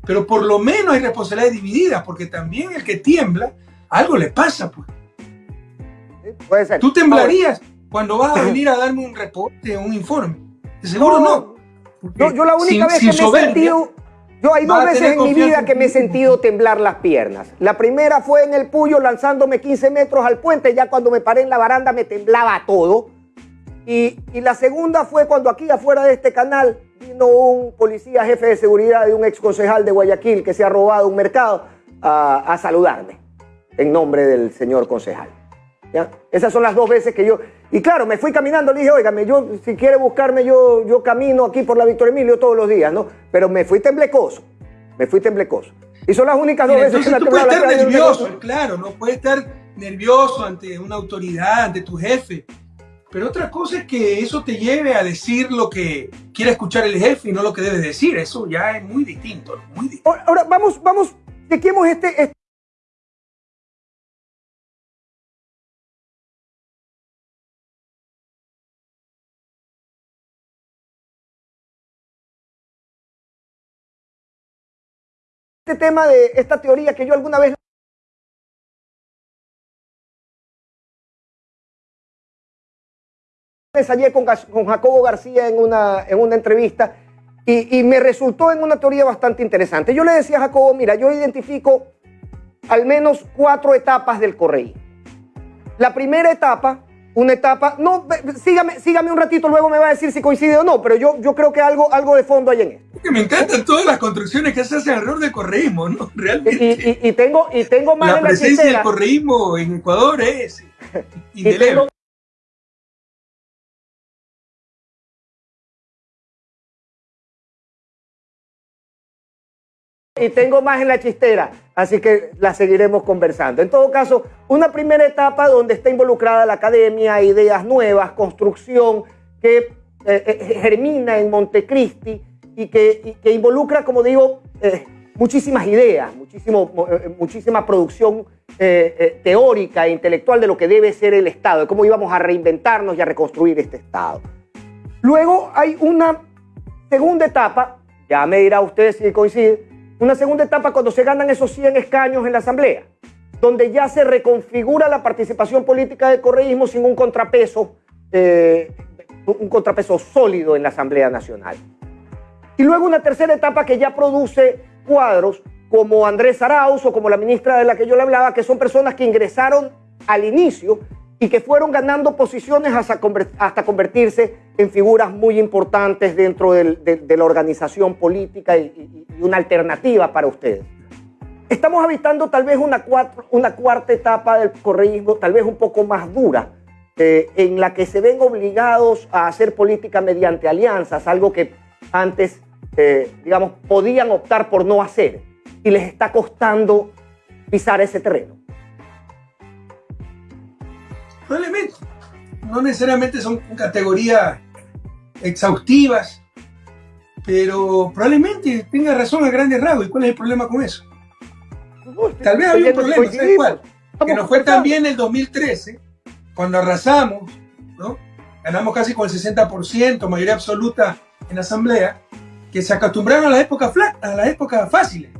pero por lo menos hay responsabilidades divididas, porque también el que tiembla, algo le pasa, pues. puede ser. ¿Tú temblarías cuando vas a venir a darme un reporte, un informe? De seguro no. yo la única vez que me he sentido... Yo hay dos veces en mi vida que me he sentido temblar las piernas. La primera fue en el Puyo lanzándome 15 metros al puente, ya cuando me paré en la baranda me temblaba todo. Y, la segunda fue cuando aquí afuera de este canal vino un policía jefe de seguridad de un ex concejal de Guayaquil que se ha robado un mercado a saludarme en nombre del señor concejal. Esas son las dos veces que yo... Y claro, me fui caminando, le dije, óigame, yo, si quiere buscarme, yo, yo camino aquí por la Victoria Emilio todos los días, ¿no? Pero me fui temblecoso, me fui temblecoso. Y son las únicas dos veces que me tú puedes estar nervioso, claro, no puedes estar nervioso ante una autoridad, ante tu jefe. Pero otra cosa es que eso te lleve a decir lo que quiere escuchar el jefe y no lo que debe decir. Eso ya es muy distinto, muy distinto. Ahora, vamos, vamos, chequemos este, este este tema de esta teoría que yo alguna vez ensayé con, con Jacobo García en una, en una entrevista y, me resultó en una teoría bastante interesante. Yo le decía a Jacobo, mira, yo identifico al menos cuatro etapas del correo. La primera etapa una etapa. No, sígame, sígame un ratito, luego me va a decir si coincide o no, pero yo, yo creo que algo, algo de fondo hay en esto. me encantan todas las construcciones que se hacen alrededor del correísmo, ¿no? Realmente. Y, tengo, y tengo más la presencia del correísmo en Ecuador es indeleble. y tengo más en la chistera, así que la seguiremos conversando. En todo caso, una primera etapa donde está involucrada la academia, ideas nuevas, construcción que eh, eh, germina en Montecristi y que, que involucra, como digo, eh, muchísimas ideas, muchísimo, muchísima producción teórica e intelectual de lo que debe ser el Estado, de cómo íbamos a reinventarnos y a reconstruir este Estado. Luego hay una segunda etapa, ya me dirá usted si coincide, una segunda etapa cuando se ganan esos 100 escaños en la Asamblea, donde ya se reconfigura la participación política del correísmo sin un contrapeso, eh, un contrapeso sólido en la Asamblea Nacional. Y luego una tercera etapa que ya produce cuadros como Andrés Arauz o como la ministra de la que yo le hablaba, que son personas que ingresaron al inicio y que fueron ganando posiciones hasta, convertirse en figuras muy importantes dentro de, la organización política y, una alternativa para ustedes. Estamos habitando tal vez una, una cuarta etapa del correísmo, tal vez un poco más dura, eh, en la que se ven obligados a hacer política mediante alianzas, algo que antes, eh, digamos, podían optar por no hacer y les está costando pisar ese terreno. Probablemente. No necesariamente son categorías exhaustivas, pero probablemente tenga razón a grandes rasgos. ¿Y cuál es el problema con eso? Tal vez había un problema, ¿sabes cuál? Que nos fue también el 2013, cuando arrasamos, ¿no? Ganamos casi con el 60%, mayoría absoluta en la asamblea, que se acostumbraron a la época a la época fáciles.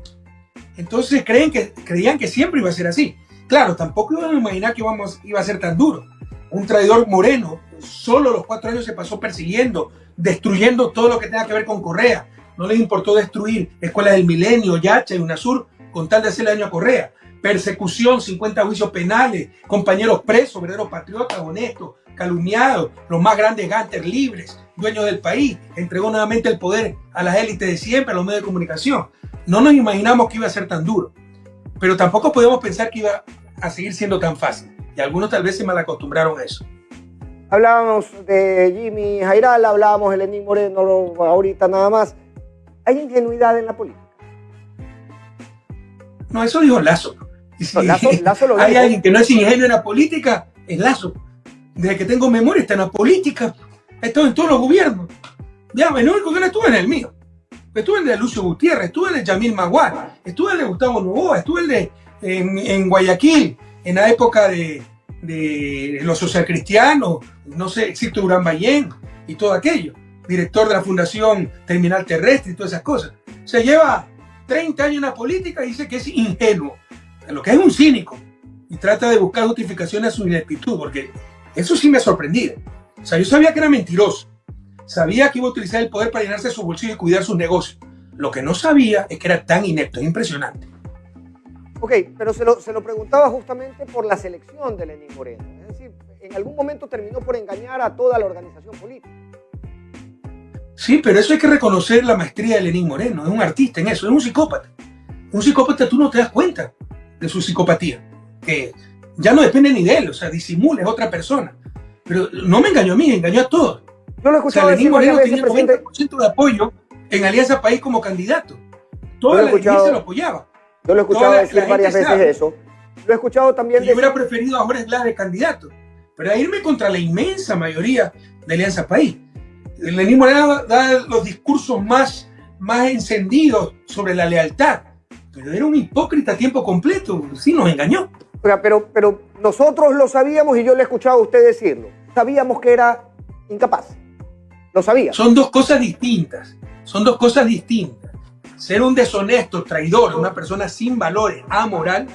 Entonces creen que, creían que siempre iba a ser así. Claro, tampoco iban a imaginar que iba a ser tan duro. Un traidor moreno, solo los cuatro años se pasó persiguiendo, destruyendo todo lo que tenga que ver con Correa. No les importó destruir escuelas del milenio, Yacha y UNASUR, con tal de hacerle daño a Correa. Persecución, 50 juicios penales, compañeros presos, verdaderos patriotas, honestos, calumniados, los más grandes gantes libres, dueños del país. Entregó nuevamente el poder a las élites de siempre, a los medios de comunicación. No nos imaginamos que iba a ser tan duro pero tampoco podemos pensar que iba a seguir siendo tan fácil. Y algunos tal vez se mal acostumbraron a eso. Hablábamos de Jimmy Jairal, hablábamos de Lenín Moreno ahorita nada más. ¿Hay ingenuidad en la política? No, eso dijo Lazo. Hay alguien que no es ingenuo en la política, es Lazo. Desde que tengo memoria está en la política, ha estado en todos los gobiernos. Ya, el único que no estuvo en el mío. Estuve en el de Lucio Gutiérrez, estuve en el de Yamil Maguar, estuve en el de Gustavo Novoa, estuve en, de, en, Guayaquil, en la época de, de los socialcristianos, no sé, existe Durán Ballén y todo aquello, director de la Fundación Terminal Terrestre y todas esas cosas. Se lleva 30 años en la política y dice que es ingenuo, lo que es un cínico, y trata de buscar justificaciones a su ineptitud, porque eso sí me ha sorprendido. O sea, yo sabía que era mentiroso, sabía que iba a utilizar el poder para llenarse su bolsillo y cuidar sus negocios. Lo que no sabía es que era tan inepto, es impresionante. Ok, pero se lo, se lo preguntaba justamente por la selección de Lenín Moreno. Es decir, en algún momento terminó por engañar a toda la organización política. Sí, pero eso hay que reconocer la maestría de Lenín Moreno. Es un artista en eso, es un psicópata. Un psicópata tú no te das cuenta de su psicopatía, que ya no depende ni de él, o sea, disimula, es otra persona. Pero no me engañó a mí, engañó a todos. Yo lo he escuchado o sea, Lenín Moreno tenía el 90% de apoyo en Alianza País como candidato. Toda la gente se lo apoyaba. Yo lo he escuchado decir varias veces sabe. eso. Lo he escuchado también decir... Yo hubiera preferido a Jorge Glass de candidato, pero a irme contra la inmensa mayoría de Alianza País. Lenín Moreno da los discursos más, más encendidos sobre la lealtad, pero era un hipócrita a tiempo completo, sí nos engañó. Pero, pero nosotros lo sabíamos y yo le he escuchado a usted decirlo. Sabíamos que era incapaz. Lo sabía. Son dos cosas distintas. Son dos cosas distintas. Ser un deshonesto, traidor, una persona sin valores, amoral.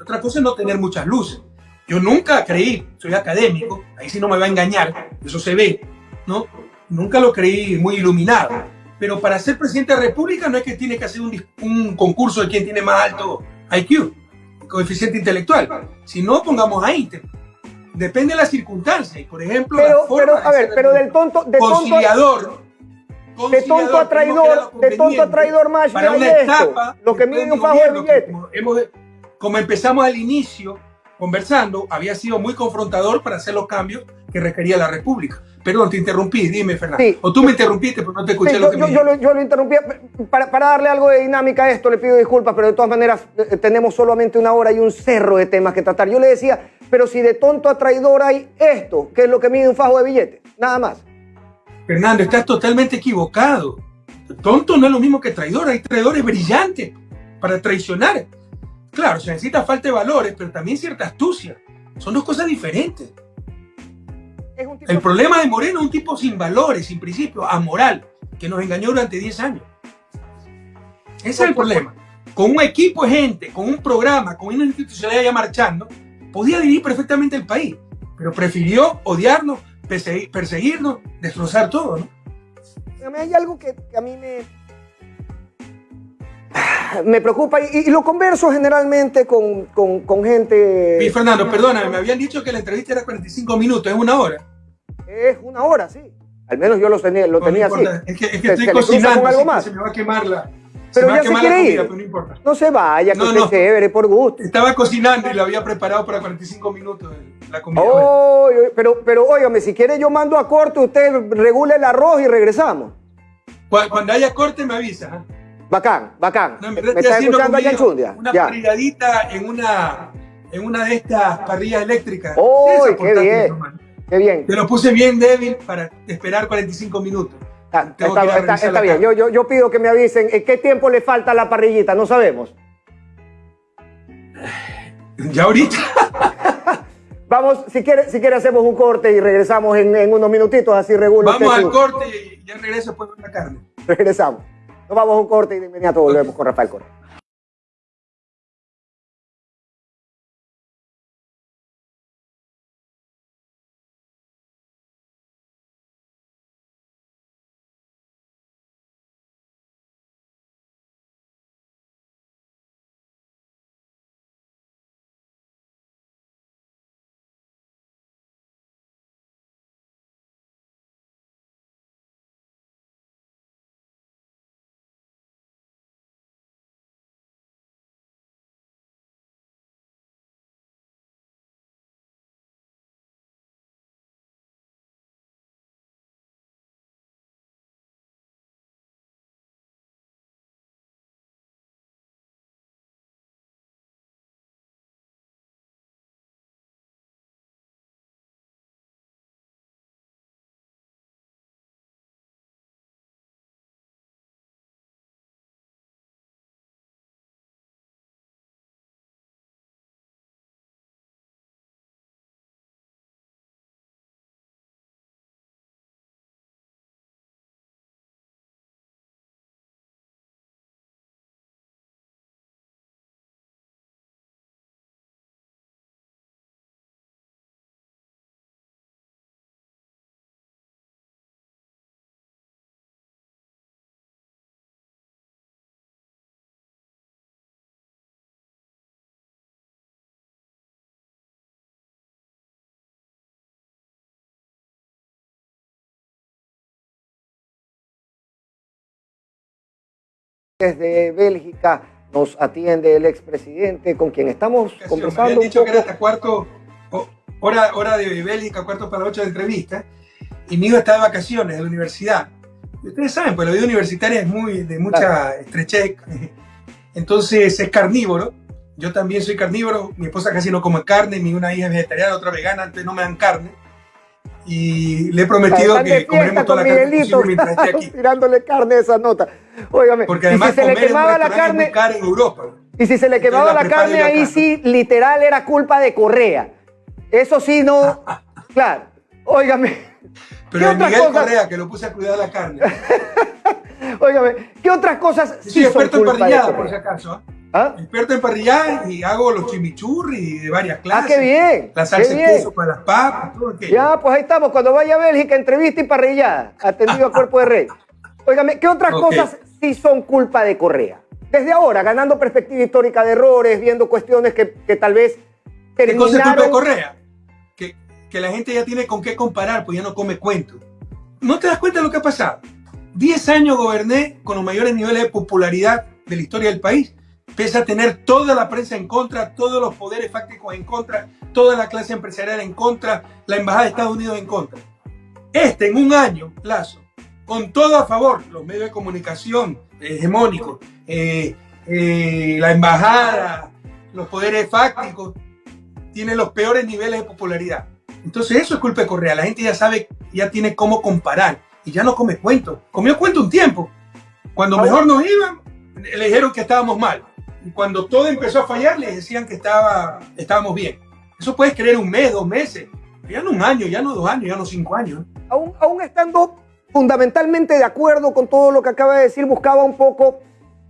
Otra cosa es no tener muchas luces. Yo nunca creí, soy académico, ahí sí no me va a engañar, eso se ve, ¿no? Nunca lo creí muy iluminado. Pero para ser presidente de la República no es que tiene que hacer un, un concurso de quién tiene más alto IQ, coeficiente intelectual. Si no, pongamos ahí. Depende de las circunstancias. Por ejemplo, pero, pero a ver, pero del tonto, de conciliador, tonto, de tonto a traidor, de tonto a traidor más para una etapa, lo que mide un fajo de billete. Como, hemos, como empezamos al inicio conversando, había sido muy confrontador para hacer los cambios que requería la República. Perdón, te interrumpí, dime, Fernando. Sí. O tú me interrumpiste, pero no te escuché sí, lo que yo, me yo, lo, yo lo interrumpí. Para, para, darle algo de dinámica a esto, le pido disculpas, pero de todas maneras eh, tenemos solamente una hora y un cerro de temas que tratar. Yo le decía, pero si de tonto a traidor hay esto, que es lo que mide un fajo de billetes, nada más. Fernando, estás totalmente equivocado. Tonto no es lo mismo que traidor, hay traidores brillantes para traicionar. Claro, se necesita falta de valores, pero también cierta astucia. Son dos cosas diferentes. El problema de Moreno es un tipo sin valores, sin principios, amoral, que nos engañó durante 10 años. Ese es el problema. Con un equipo de gente, con un programa, con una institucionalidad ya marchando, podía dirigir perfectamente el país, pero prefirió odiarnos, perseguirnos, destrozar todo, ¿no? Hay algo que, que a mí me, me preocupa y, y, lo converso generalmente con, con, con gente... Y Fernando, perdóname, me habían dicho que la entrevista era 45 minutos, es una hora. Es una hora, sí. Al menos yo lo tenía, lo no, tenía no así. Es que, es que estoy cocinando, algo más? se me va a quemar la... Pero se ya se quiere ir. no, importa. no se vaya, que no, usted no. chévere, por gusto. Estaba cocinando y lo había preparado para 45 minutos la comida. Oh, pero, pero óigame, si quiere yo mando a corte, usted regula el arroz y regresamos. Cuando haya corte me avisa. ¿eh? Bacán, bacán. No, ¿Me está escuchando allá en Chundia? Una ya. parrilladita en una, en una de estas parrillas eléctricas. ¡Oh, qué bien! Qué bien. Te lo puse bien débil para esperar 45 minutos. Ah, está, está, está, está bien. Yo, yo, yo, pido que me avisen en qué tiempo le falta a la parrillita, no sabemos. Ya ahorita. Vamos, si quiere, si quiere hacemos un corte y regresamos en, en unos minutitos, así regula. Vamos al corte y ya regreso después con la carne. Regresamos. Nos vamos a un corte y de inmediato volvemos con Rafael Correa. Desde Bélgica nos atiende el expresidente con quien estamos conversando. Me dicho que era hasta cuarto, hora, hora de Bélgica, cuarto para ocho de entrevista, y mi hijo está de vacaciones de la universidad. Y ustedes saben, pues la vida universitaria es muy de mucha estrechez, entonces es carnívoro. Yo también soy carnívoro, mi esposa casi no come carne, mi una hija es vegetariana, otra vegana, antes no me dan carne. Y le he prometido que comeremos toda la carne mientras esté aquí. Tirándole carne a esa nota. Óigame, Porque además si se le quemaba la carne en Europa. Y si se le quemaba la carne ahí sí, literal era culpa de Correa. Eso sí no, claro. Óigame. Pero el Miguel Correa que lo puse a cuidar la carne. Óigame, ¿qué otras cosas sí soy experto en parrillada, por si acaso. ¿Ah? Experto en parrillada y hago los chimichurri de varias clases. Ah, qué bien. La salsa de queso para las papas, todo aquello. Ya, pues ahí estamos. Cuando vaya a Bélgica, entrevista y parrillada. Atendido a cuerpo de rey. Óigame, ¿qué otras cosas sí son culpa de Correa? Desde ahora, ganando perspectiva histórica de errores, viendo cuestiones que, que tal vez terminaron... ¿Qué cosa es culpa de Correa? Que, que la gente ya tiene con qué comparar, pues ya no come cuento. ¿No te das cuenta de lo que ha pasado? Diez años goberné con los mayores niveles de popularidad de la historia del país pese a tener toda la prensa en contra, todos los poderes fácticos en contra, toda la clase empresarial en contra, la Embajada de Estados Unidos en contra. Este, en un año, plazo, con todo a favor, los medios de comunicación hegemónicos, eh, eh, la Embajada, los poderes fácticos, tiene los peores niveles de popularidad. Entonces eso es culpa de Correa. La gente ya sabe, ya tiene cómo comparar y ya no come cuento. Comió cuento un tiempo. Cuando mejor nos iban, le dijeron que estábamos mal y cuando todo empezó a fallar les decían que estaba, estábamos bien. Eso puedes creer un mes, dos meses, ya no un año, ya no dos años, ya no cinco años. Aún, aún estando fundamentalmente de acuerdo con todo lo que acaba de decir, buscaba un poco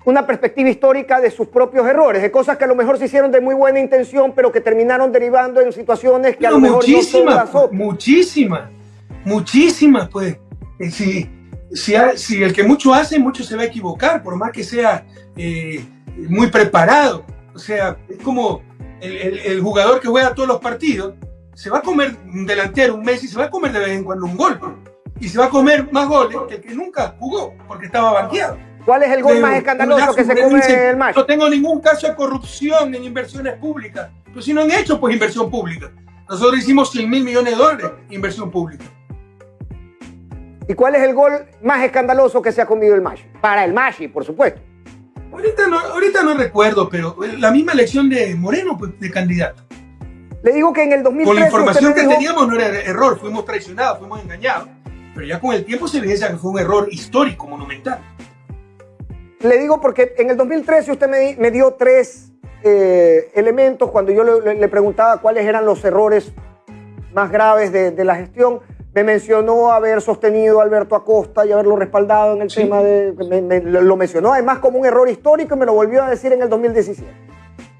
una perspectiva histórica de sus propios errores, de cosas que a lo mejor se hicieron de muy buena intención, pero que terminaron derivando en situaciones que a lo mejor muchísimas, no muchísimas, muchísimas, pues. Eh, si, si, si, el que mucho hace, mucho se va a equivocar, por más que sea eh, muy preparado. O sea, es como el, jugador que juega todos los partidos, se va a comer un delantero, un Messi, se va a comer de vez en cuando un gol. Y se va a comer más goles que el que nunca jugó, porque estaba banqueado. ¿Cuál es el gol más escandaloso que se come el match? No tengo ningún caso de corrupción en inversiones públicas. Pues si no han hecho, pues inversión pública. Nosotros hicimos 100 mil millones de dólares inversión pública. ¿Y cuál es el gol más escandaloso que se ha comido el Mashi? Para el Mashi, por supuesto. Ahorita no, ahorita no recuerdo, pero la misma elección de Moreno, pues, de candidato. Le digo que en el 2013... Con la información que teníamos no era error, fuimos traicionados, fuimos engañados. Pero ya con el tiempo se evidencia que fue un error histórico, monumental. Le digo porque en el 2013 usted me, dio tres eh, elementos cuando yo le, preguntaba cuáles eran los errores más graves de, de la gestión me mencionó haber sostenido a Alberto Acosta y haberlo respaldado en el tema de... lo mencionó además como un error histórico y me lo volvió a decir en el 2017.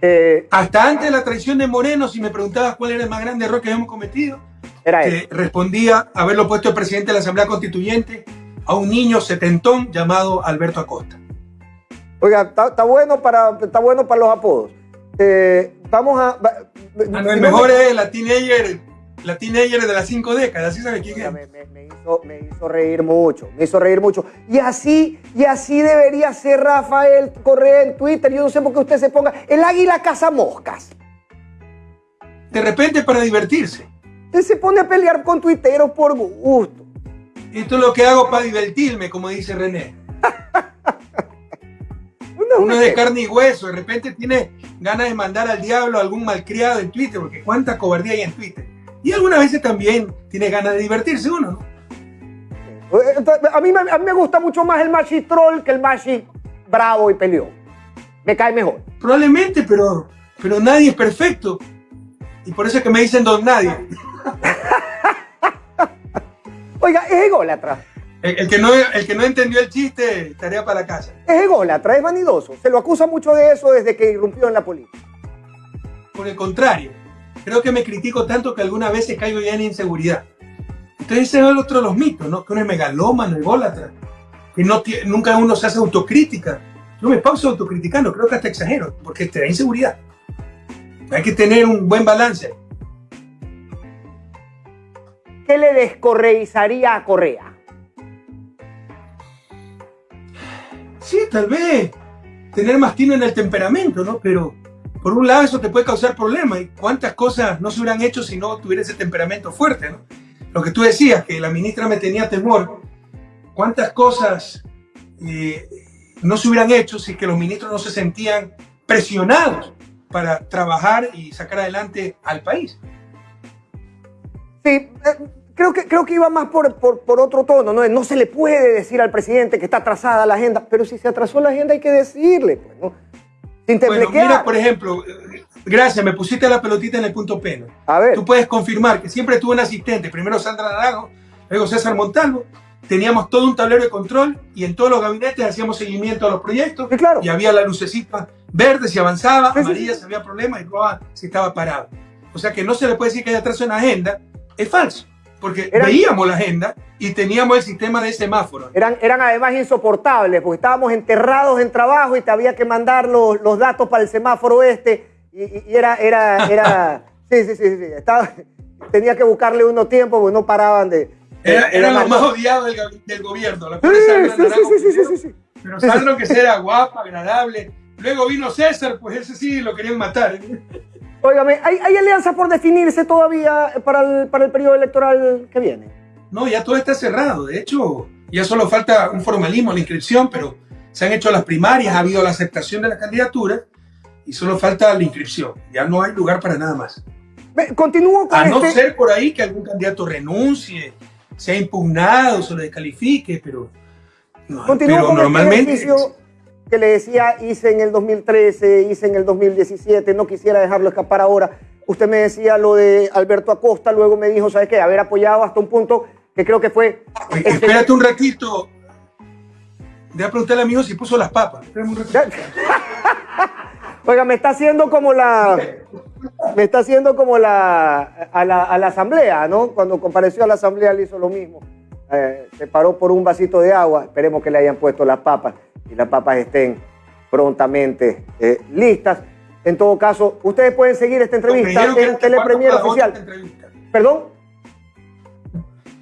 Eh, Hasta antes de la traición de Moreno, si me preguntabas cuál era el más grande error que habíamos cometido, era respondía haberlo puesto el presidente de la Asamblea Constituyente a un niño setentón llamado Alberto Acosta. Oiga, está, bueno, para, está bueno para los apodos. Eh, vamos a... el mejor es la teenager la teenager de las cinco décadas, ¿sí sabe quién es? Me, hizo, reír mucho, me hizo reír mucho. Y así, y así debería ser Rafael Correa en Twitter. Yo no sé por qué usted se ponga el águila caza moscas. De repente para divertirse. Usted se pone a pelear con tuiteros por gusto. Esto es lo que hago para divertirme, como dice René. Uno de carne y hueso, de repente tiene ganas de mandar al diablo a algún malcriado en Twitter, porque cuánta cobardía hay en Twitter. Y algunas veces también tiene ganas de divertirse uno, ¿no? A mí, a mí me gusta mucho más el Machi troll que el Machi bravo y peleó. Me cae mejor. Probablemente, pero, pero nadie es perfecto. Y por eso es que me dicen don nadie. Oiga, es ególatra. El, el, que no, el que no entendió el chiste, tarea para la casa. Es ególatra, es vanidoso. Se lo acusa mucho de eso desde que irrumpió en la política. Por el contrario creo que me critico tanto que algunas veces caigo ya en inseguridad. Entonces ese es el otro de los mitos, ¿no? Que uno es megalómano, ególatra, que no nunca uno se hace autocrítica. Yo me pauso autocriticando, creo que hasta exagero, porque te da inseguridad. Hay que tener un buen balance. ¿Qué le descorreizaría a Correa? Sí, tal vez tener más tino en el temperamento, ¿no? Pero por un lado eso te puede causar problemas y cuántas cosas no se hubieran hecho si no tuviera ese temperamento fuerte. Lo que tú decías, que la ministra me tenía temor, cuántas cosas eh, no se hubieran hecho si que los ministros no se sentían presionados para trabajar y sacar adelante al país. Sí, eh, creo que, creo que iba más por, por, otro tono, ¿no? No se le puede decir al presidente que está atrasada la agenda, pero si se atrasó la agenda hay que decirle, pues, ¿no? Sin bueno, mira, por ejemplo, gracias, me pusiste la pelotita en el punto pena. A ver. Tú puedes confirmar que siempre tuve un asistente, primero Sandra Naranjo, luego César Montalvo, teníamos todo un tablero de control y en todos los gabinetes hacíamos seguimiento a los proyectos. claro. Y había la lucecita verde si avanzaba, amarilla si había problemas y roja si estaba parado. O sea que no se le puede decir que hay atraso en la agenda, es falso. Porque veíamos la agenda y teníamos el sistema de semáforo. Eran, eran además insoportables, porque estábamos enterrados en trabajo y te había que mandar los, los datos para el semáforo este. Y, era, era, era, sí, sí, sí, sí. Estaba, tenía que buscarle uno tiempo porque no paraban de, era, era lo más odiado del, del gobierno. La sí, sí, sí, sí, sí, Pero Sandro que era guapa, agradable. Luego vino César, pues ese sí lo querían matar. Óigame, ¿hay, ¿hay alianza por definirse todavía para el, para el periodo electoral que viene? No, ya todo está cerrado. De hecho, ya solo falta un formalismo, la inscripción, pero se han hecho las primarias, ha habido la aceptación de la candidatura y solo falta la inscripción. Ya no hay lugar para nada más. Continúo con A no este ser por ahí que algún candidato renuncie se ha impugnado, se lo descalifique, pero, no, pero este normalmente... que le decía, hice en el 2013, hice en el 2017, no quisiera dejarlo escapar ahora. Usted me decía lo de Alberto Acosta, luego me dijo, ¿sabes qué? Haber apoyado hasta un punto que creo que fue... espérate un ratito. Deja preguntarle a mi hijo si puso las papas. Un Oiga, me está haciendo como la me está haciendo como la a, la a, la asamblea, ¿no? Cuando compareció a la asamblea le hizo lo mismo. Eh, se paró por un vasito de agua. Esperemos que le hayan puesto las papas y las papas estén prontamente eh, listas. En todo caso, ustedes pueden seguir esta entrevista en Telepremier Oficial. ¿Perdón?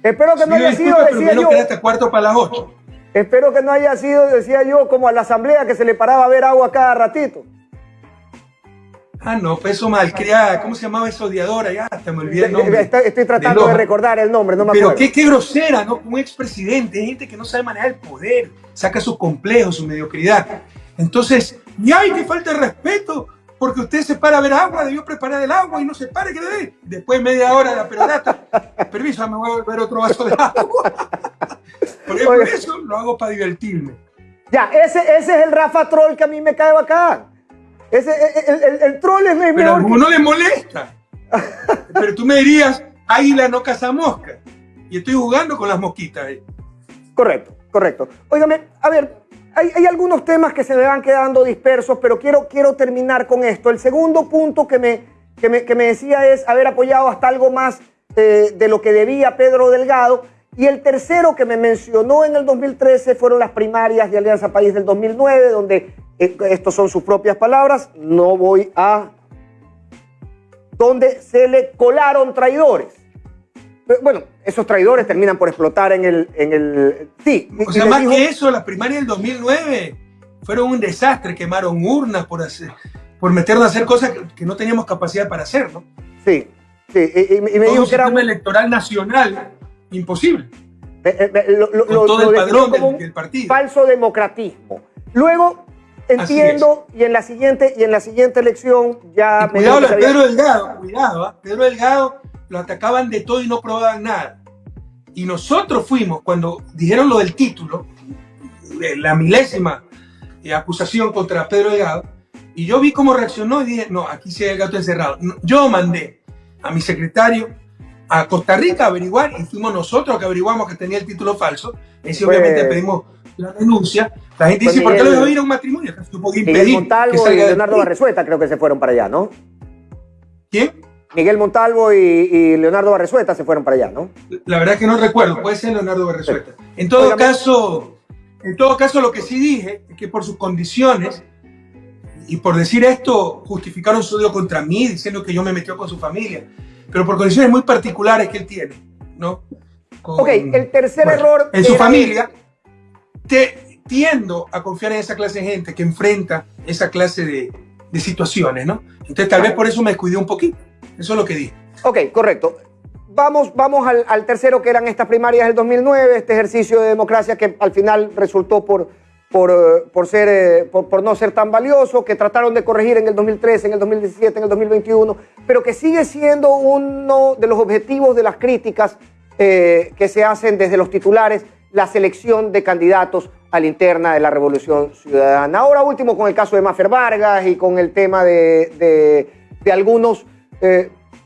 Espero que no haya sido, decía yo. cuarto para las 8. Espero que no haya sido, decía yo, como a la asamblea que se le paraba a ver agua cada ratito. Ah, no, fue eso malcriada. ¿Cómo se llamaba esa odiadora? Ya, hasta me olvidé el nombre. Estoy, tratando de, recordar el nombre, no me acuerdo. Pero qué, grosera, ¿no? Un expresidente, gente que no sabe manejar el poder, saca su complejo, su mediocridad. Entonces, y hay que falta de respeto, porque usted se para a ver agua, debió preparar el agua y no se pare que le dé. Después media hora de la perorata, permiso, me voy a beber otro vaso de agua. Porque por eso lo hago para divertirme. Ya, ese, ese es el Rafa Troll que a mí me cae bacán. Ese, el, el, el, troll es mejor. Pero a uno le molesta. Pero tú me dirías, águila no caza mosca. Y estoy jugando con las mosquitas. Correcto, correcto. Óigame, a ver, hay, hay, algunos temas que se me van quedando dispersos, pero quiero, quiero terminar con esto. El segundo punto que me, que me, que me decía es haber apoyado hasta algo más eh, de lo que debía Pedro Delgado. Y el tercero que me mencionó en el 2013 fueron las primarias de Alianza País del 2009, donde eh, estos son sus propias palabras, no voy a... donde se le colaron traidores. Eh, bueno, esos traidores terminan por explotar en el... En el sí. O sea, más que eso, las primarias del 2009 fueron un desastre, quemaron urnas por, hacer, por meternos a hacer cosas que, no teníamos capacidad para hacer, ¿no? Sí, sí. Y, me dijo que era un electoral nacional imposible. Eh, lo, todo el padrón del, partido. Falso democratismo. Luego, Entiendo, y en la siguiente, y en la siguiente elección ya... cuidado, Pedro Delgado, cuidado, ¿ah? Pedro Delgado lo atacaban de todo y no probaban nada. Y nosotros fuimos, cuando dijeron lo del título, la milésima eh, acusación contra Pedro Delgado, y yo vi cómo reaccionó y dije, no, aquí sí hay el gato encerrado. Yo mandé a mi secretario a Costa Rica a averiguar y fuimos nosotros que averiguamos que tenía el título falso. Y obviamente pedimos la denuncia. La gente dice, ¿por qué lo dejó ir a un matrimonio? Miguel Montalvo y Leonardo Barresueta creo que se fueron para allá, ¿no? ¿Quién? Miguel Montalvo y, Leonardo Barresueta se fueron para allá, ¿no? La verdad que no recuerdo, puede ser Leonardo Barresueta. En todo caso, en todo caso lo que sí dije es que por sus condiciones y por decir esto justificaron su odio contra mí diciendo que yo me metió con su familia, pero por condiciones muy particulares que él tiene, ¿no? ok, el tercer error en su familia tiendo a confiar en esa clase de gente que enfrenta esa clase de, de situaciones, ¿no? Entonces tal vez por eso me descuidé un poquito. Eso es lo que dije. Ok, correcto. Vamos, vamos al, al, tercero, que eran estas primarias del 2009, este ejercicio de democracia que al final resultó por, por, eh, por, ser, eh, por, por, no ser tan valioso, que trataron de corregir en el 2013, en el 2017, en el 2021, pero que sigue siendo uno de los objetivos de las críticas eh, que se hacen desde los titulares, la selección de candidatos a la interna de la Revolución Ciudadana. Ahora último con el caso de Mafer Vargas y con el tema de, de, algunos...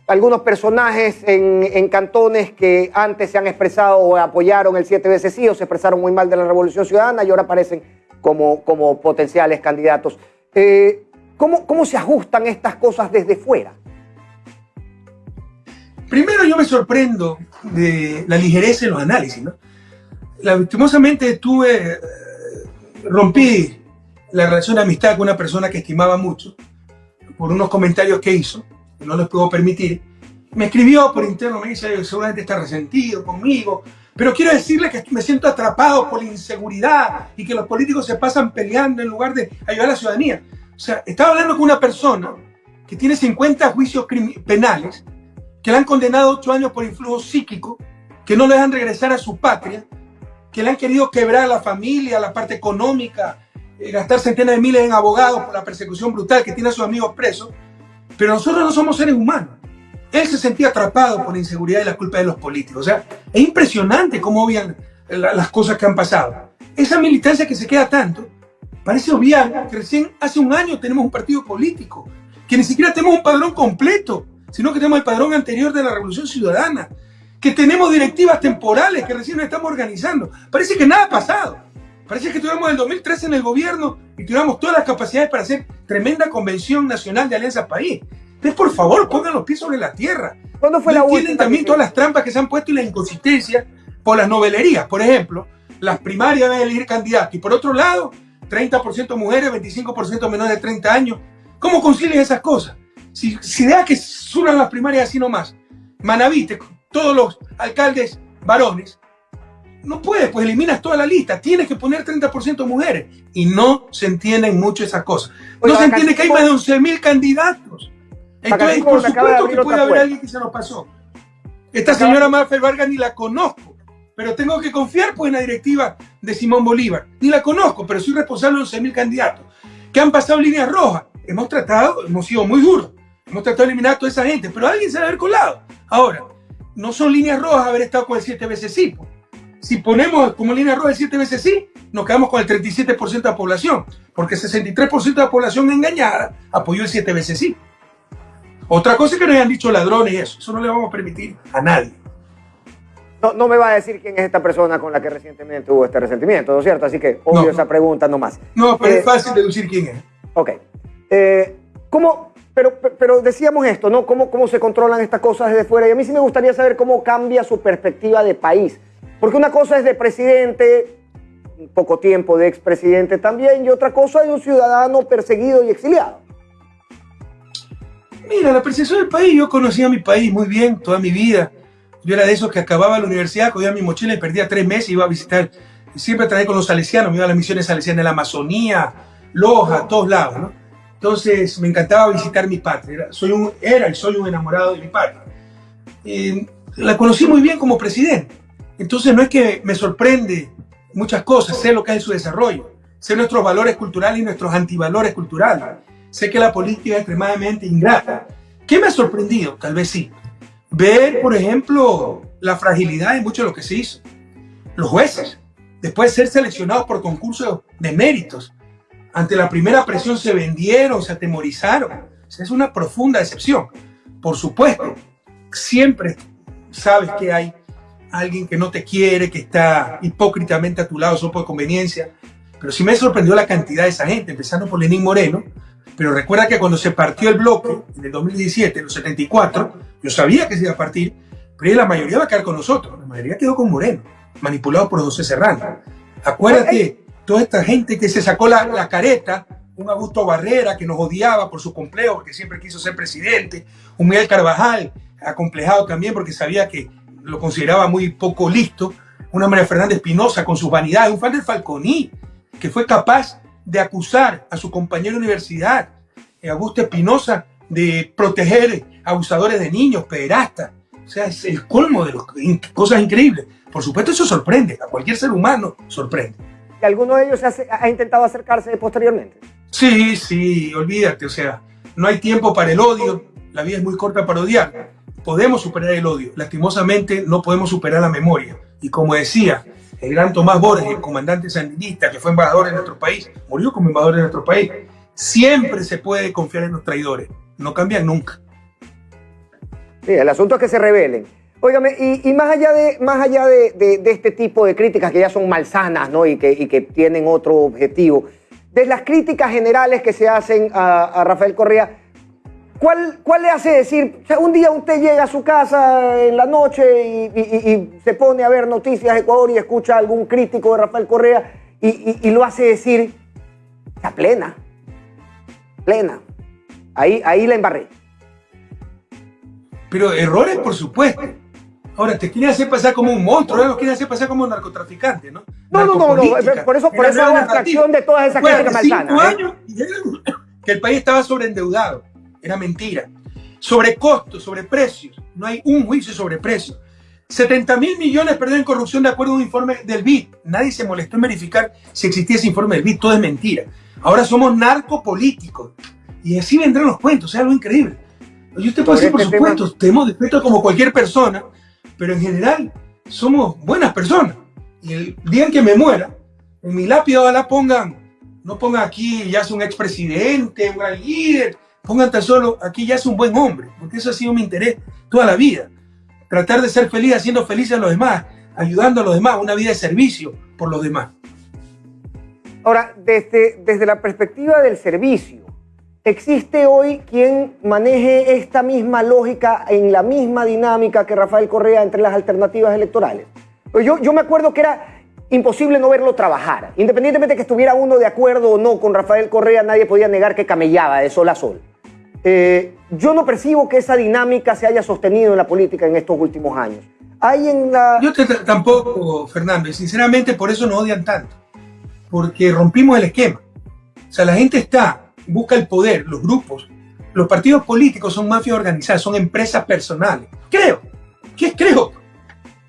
algunos personajes en, cantones que antes se han expresado o apoyaron el siete veces sí o se expresaron muy mal de la Revolución Ciudadana y ahora aparecen como, como potenciales candidatos. Eh, ¿cómo, ¿Cómo se ajustan estas cosas desde fuera? Primero yo me sorprendo de la ligereza en los análisis. ¿no? Lastimosamente tuve, eh, rompí la relación de amistad con una persona que estimaba mucho por unos comentarios que hizo no les puedo permitir, me escribió por interno, me dice, seguramente está resentido conmigo, pero quiero decirle que me siento atrapado por la inseguridad y que los políticos se pasan peleando en lugar de ayudar a la ciudadanía. O sea, estaba hablando con una persona que tiene 50 juicios penales, que le han condenado 8 años por influjo psíquico, que no le dejan regresar a su patria, que le han querido quebrar la familia, la parte económica, eh, gastar centenas de miles en abogados por la persecución brutal que tiene a sus amigos presos. Pero nosotros no somos seres humanos. Él se sentía atrapado por la inseguridad y la culpa de los políticos. O sea, es impresionante cómo obvian las cosas que han pasado. Esa militancia que se queda tanto, parece obviar que recién hace un año tenemos un partido político, que ni siquiera tenemos un padrón completo, sino que tenemos el padrón anterior de la Revolución Ciudadana, que tenemos directivas temporales que recién nos estamos organizando. Parece que nada ha pasado. Parece que tuvimos el 2013 en el gobierno y tuviéramos todas las capacidades para hacer tremenda convención nacional de Alianza País. Entonces, por favor, pongan los pies sobre la tierra. ¿Cuándo fue la última? también todas las trampas que se han puesto y la inconsistencia por las novelerías. Por ejemplo, las primarias deben elegir candidatos y por otro lado, 30% mujeres, 25% menores de 30 años. ¿Cómo concilian esas cosas? Si, si deja que suenan las primarias así nomás, Manaviste, todos los alcaldes varones, no puedes, pues eliminas toda la lista. Tienes que poner 30% mujeres. Y no se entienden mucho esas cosas. no se entiende que hay más de 11.000 candidatos. Entonces, por supuesto que puede haber alguien que se nos pasó. Esta señora Marfel Vargas ni la conozco, pero tengo que confiar pues en la directiva de Simón Bolívar. Ni la conozco, pero soy responsable de 11.000 candidatos que han pasado líneas rojas. Hemos tratado, hemos sido muy duros. Hemos tratado de eliminar a toda esa gente, pero alguien se debe haber colado. Ahora, no son líneas rojas haber estado con el siete veces sí. Si ponemos como línea roja el 7 veces sí, nos quedamos con el 37% de la población, porque el 63% de la población engañada apoyó el 7 veces sí. Otra cosa es que nos hayan dicho ladrones y eso, eso no le vamos a permitir a nadie. No, no, me va a decir quién es esta persona con la que recientemente hubo este resentimiento, ¿no es cierto? Así que obvio esa pregunta nomás. No, pero es eh, fácil deducir quién es. Ok. Eh, ¿Cómo, pero, pero decíamos esto, ¿no? ¿Cómo, ¿Cómo se controlan estas cosas desde fuera? Y a mí sí me gustaría saber cómo cambia su perspectiva de país. Porque una cosa es de presidente, poco tiempo de expresidente también, y otra cosa de un ciudadano perseguido y exiliado. Mira, la percepción del país, yo conocía mi país muy bien toda mi vida. Yo era de esos que acababa la universidad, cogía mi mochila y perdía tres meses y iba a visitar. Siempre traía con los salesianos, me iba a las misiones salesianas en la Amazonía, Loja, todos lados, ¿no? Entonces me encantaba visitar mi patria. Era, soy un, era y soy un enamorado de mi patria. Eh, la conocí muy bien como presidente. Entonces no es que me sorprende muchas cosas, sé lo que en su desarrollo, sé nuestros valores culturales y nuestros antivalores culturales, sé que la política es extremadamente ingrata. ¿Qué me ha sorprendido? Tal vez sí. Ver, por ejemplo, la fragilidad de mucho de lo que se hizo. Los jueces, después de ser seleccionados por concursos de méritos, ante la primera presión se vendieron, se atemorizaron. es una profunda decepción. Por supuesto, siempre sabes que hay alguien que no te quiere, que está hipócritamente a tu lado solo por conveniencia. Pero sí me sorprendió la cantidad de esa gente, empezando por Lenín Moreno. Pero recuerda que cuando se partió el bloque, en el 2017, en los 74, yo sabía que se iba a partir, pero la mayoría va a quedar con nosotros. La mayoría quedó con Moreno, manipulado por José Serrano. Acuérdate, toda esta gente que se sacó la, la careta, un Augusto Barrera que nos odiaba por su complejo, porque siempre quiso ser presidente, un Miguel Carvajal, acomplejado también porque sabía que lo consideraba muy poco listo, una María Fernández Espinosa con sus vanidades, un fan del Falconí, que fue capaz de acusar a su compañero de universidad, eh, Augusto Espinosa, de proteger abusadores de niños, pederastas. O sea, es el colmo de los, cosas increíbles. Por supuesto, eso sorprende. A cualquier ser humano sorprende. ¿Y alguno de ellos ha intentado acercarse posteriormente? Sí, sí, olvídate. O sea, no hay tiempo para el odio. La vida es muy corta para odiar. Podemos superar el odio. Lastimosamente, no podemos superar la memoria. Y como decía el gran Tomás Borges, el comandante sandinista que fue embajador en nuestro país, murió como embajador en nuestro país, siempre se puede confiar en los traidores. No cambian nunca. Sí, el asunto es que se rebelen. Óigame, y, más allá, de, más allá de, este tipo de críticas que ya son malsanas ¿no? y, que, y que tienen otro objetivo, de las críticas generales que se hacen a, Rafael Correa, ¿cuál, ¿cuál, le hace decir? un día usted llega a su casa en la noche y, se pone a ver noticias de Ecuador y escucha a algún crítico de Rafael Correa y, lo hace decir, está plena, plena. Ahí, ahí la embarré. Pero errores, por supuesto. Ahora, te quieren hacer pasar como un monstruo, ¿eh? lo quieren hacer pasar como un narcotraficante, ¿no? No, no, no, no, por eso, por eso es una abstracción de todas esas críticas malsanas. Cinco ¿eh? años que el país estaba sobreendeudado, era mentira. Sobre costos, sobre precios, no hay un juicio sobre precios. 70 mil millones perdidos en corrupción de acuerdo a un informe del BID. Nadie se molestó en verificar si existía ese informe del BID, todo es mentira. Ahora somos narcopolíticos. Y así vendrán los cuentos, es algo increíble. Y usted puede decir, por este supuesto, tenemos respeto como cualquier persona, pero en general somos buenas personas. Y el día en que me muera, en mi lápida ojalá pongan, no pongan aquí ya es un expresidente, un gran líder, pongan tan solo aquí ya es un buen hombre, porque eso ha sido mi interés toda la vida. Tratar de ser feliz haciendo feliz a los demás, ayudando a los demás, una vida de servicio por los demás. Ahora, desde, desde la perspectiva del servicio, ¿Existe hoy quien maneje esta misma lógica en la misma dinámica que Rafael Correa entre las alternativas electorales? Pues yo, yo me acuerdo que era imposible no verlo trabajar. Independientemente de que estuviera uno de acuerdo o no con Rafael Correa, nadie podía negar que camellaba de sol a sol. Eh, yo no percibo que esa dinámica se haya sostenido en la política en estos últimos años. Hay en la... Yo tampoco, Fernando, y sinceramente por eso nos odian tanto, porque rompimos el esquema. O sea, la gente está busca el poder, los grupos, los partidos políticos son mafias organizadas, son empresas personales. Creo. ¿Qué creo?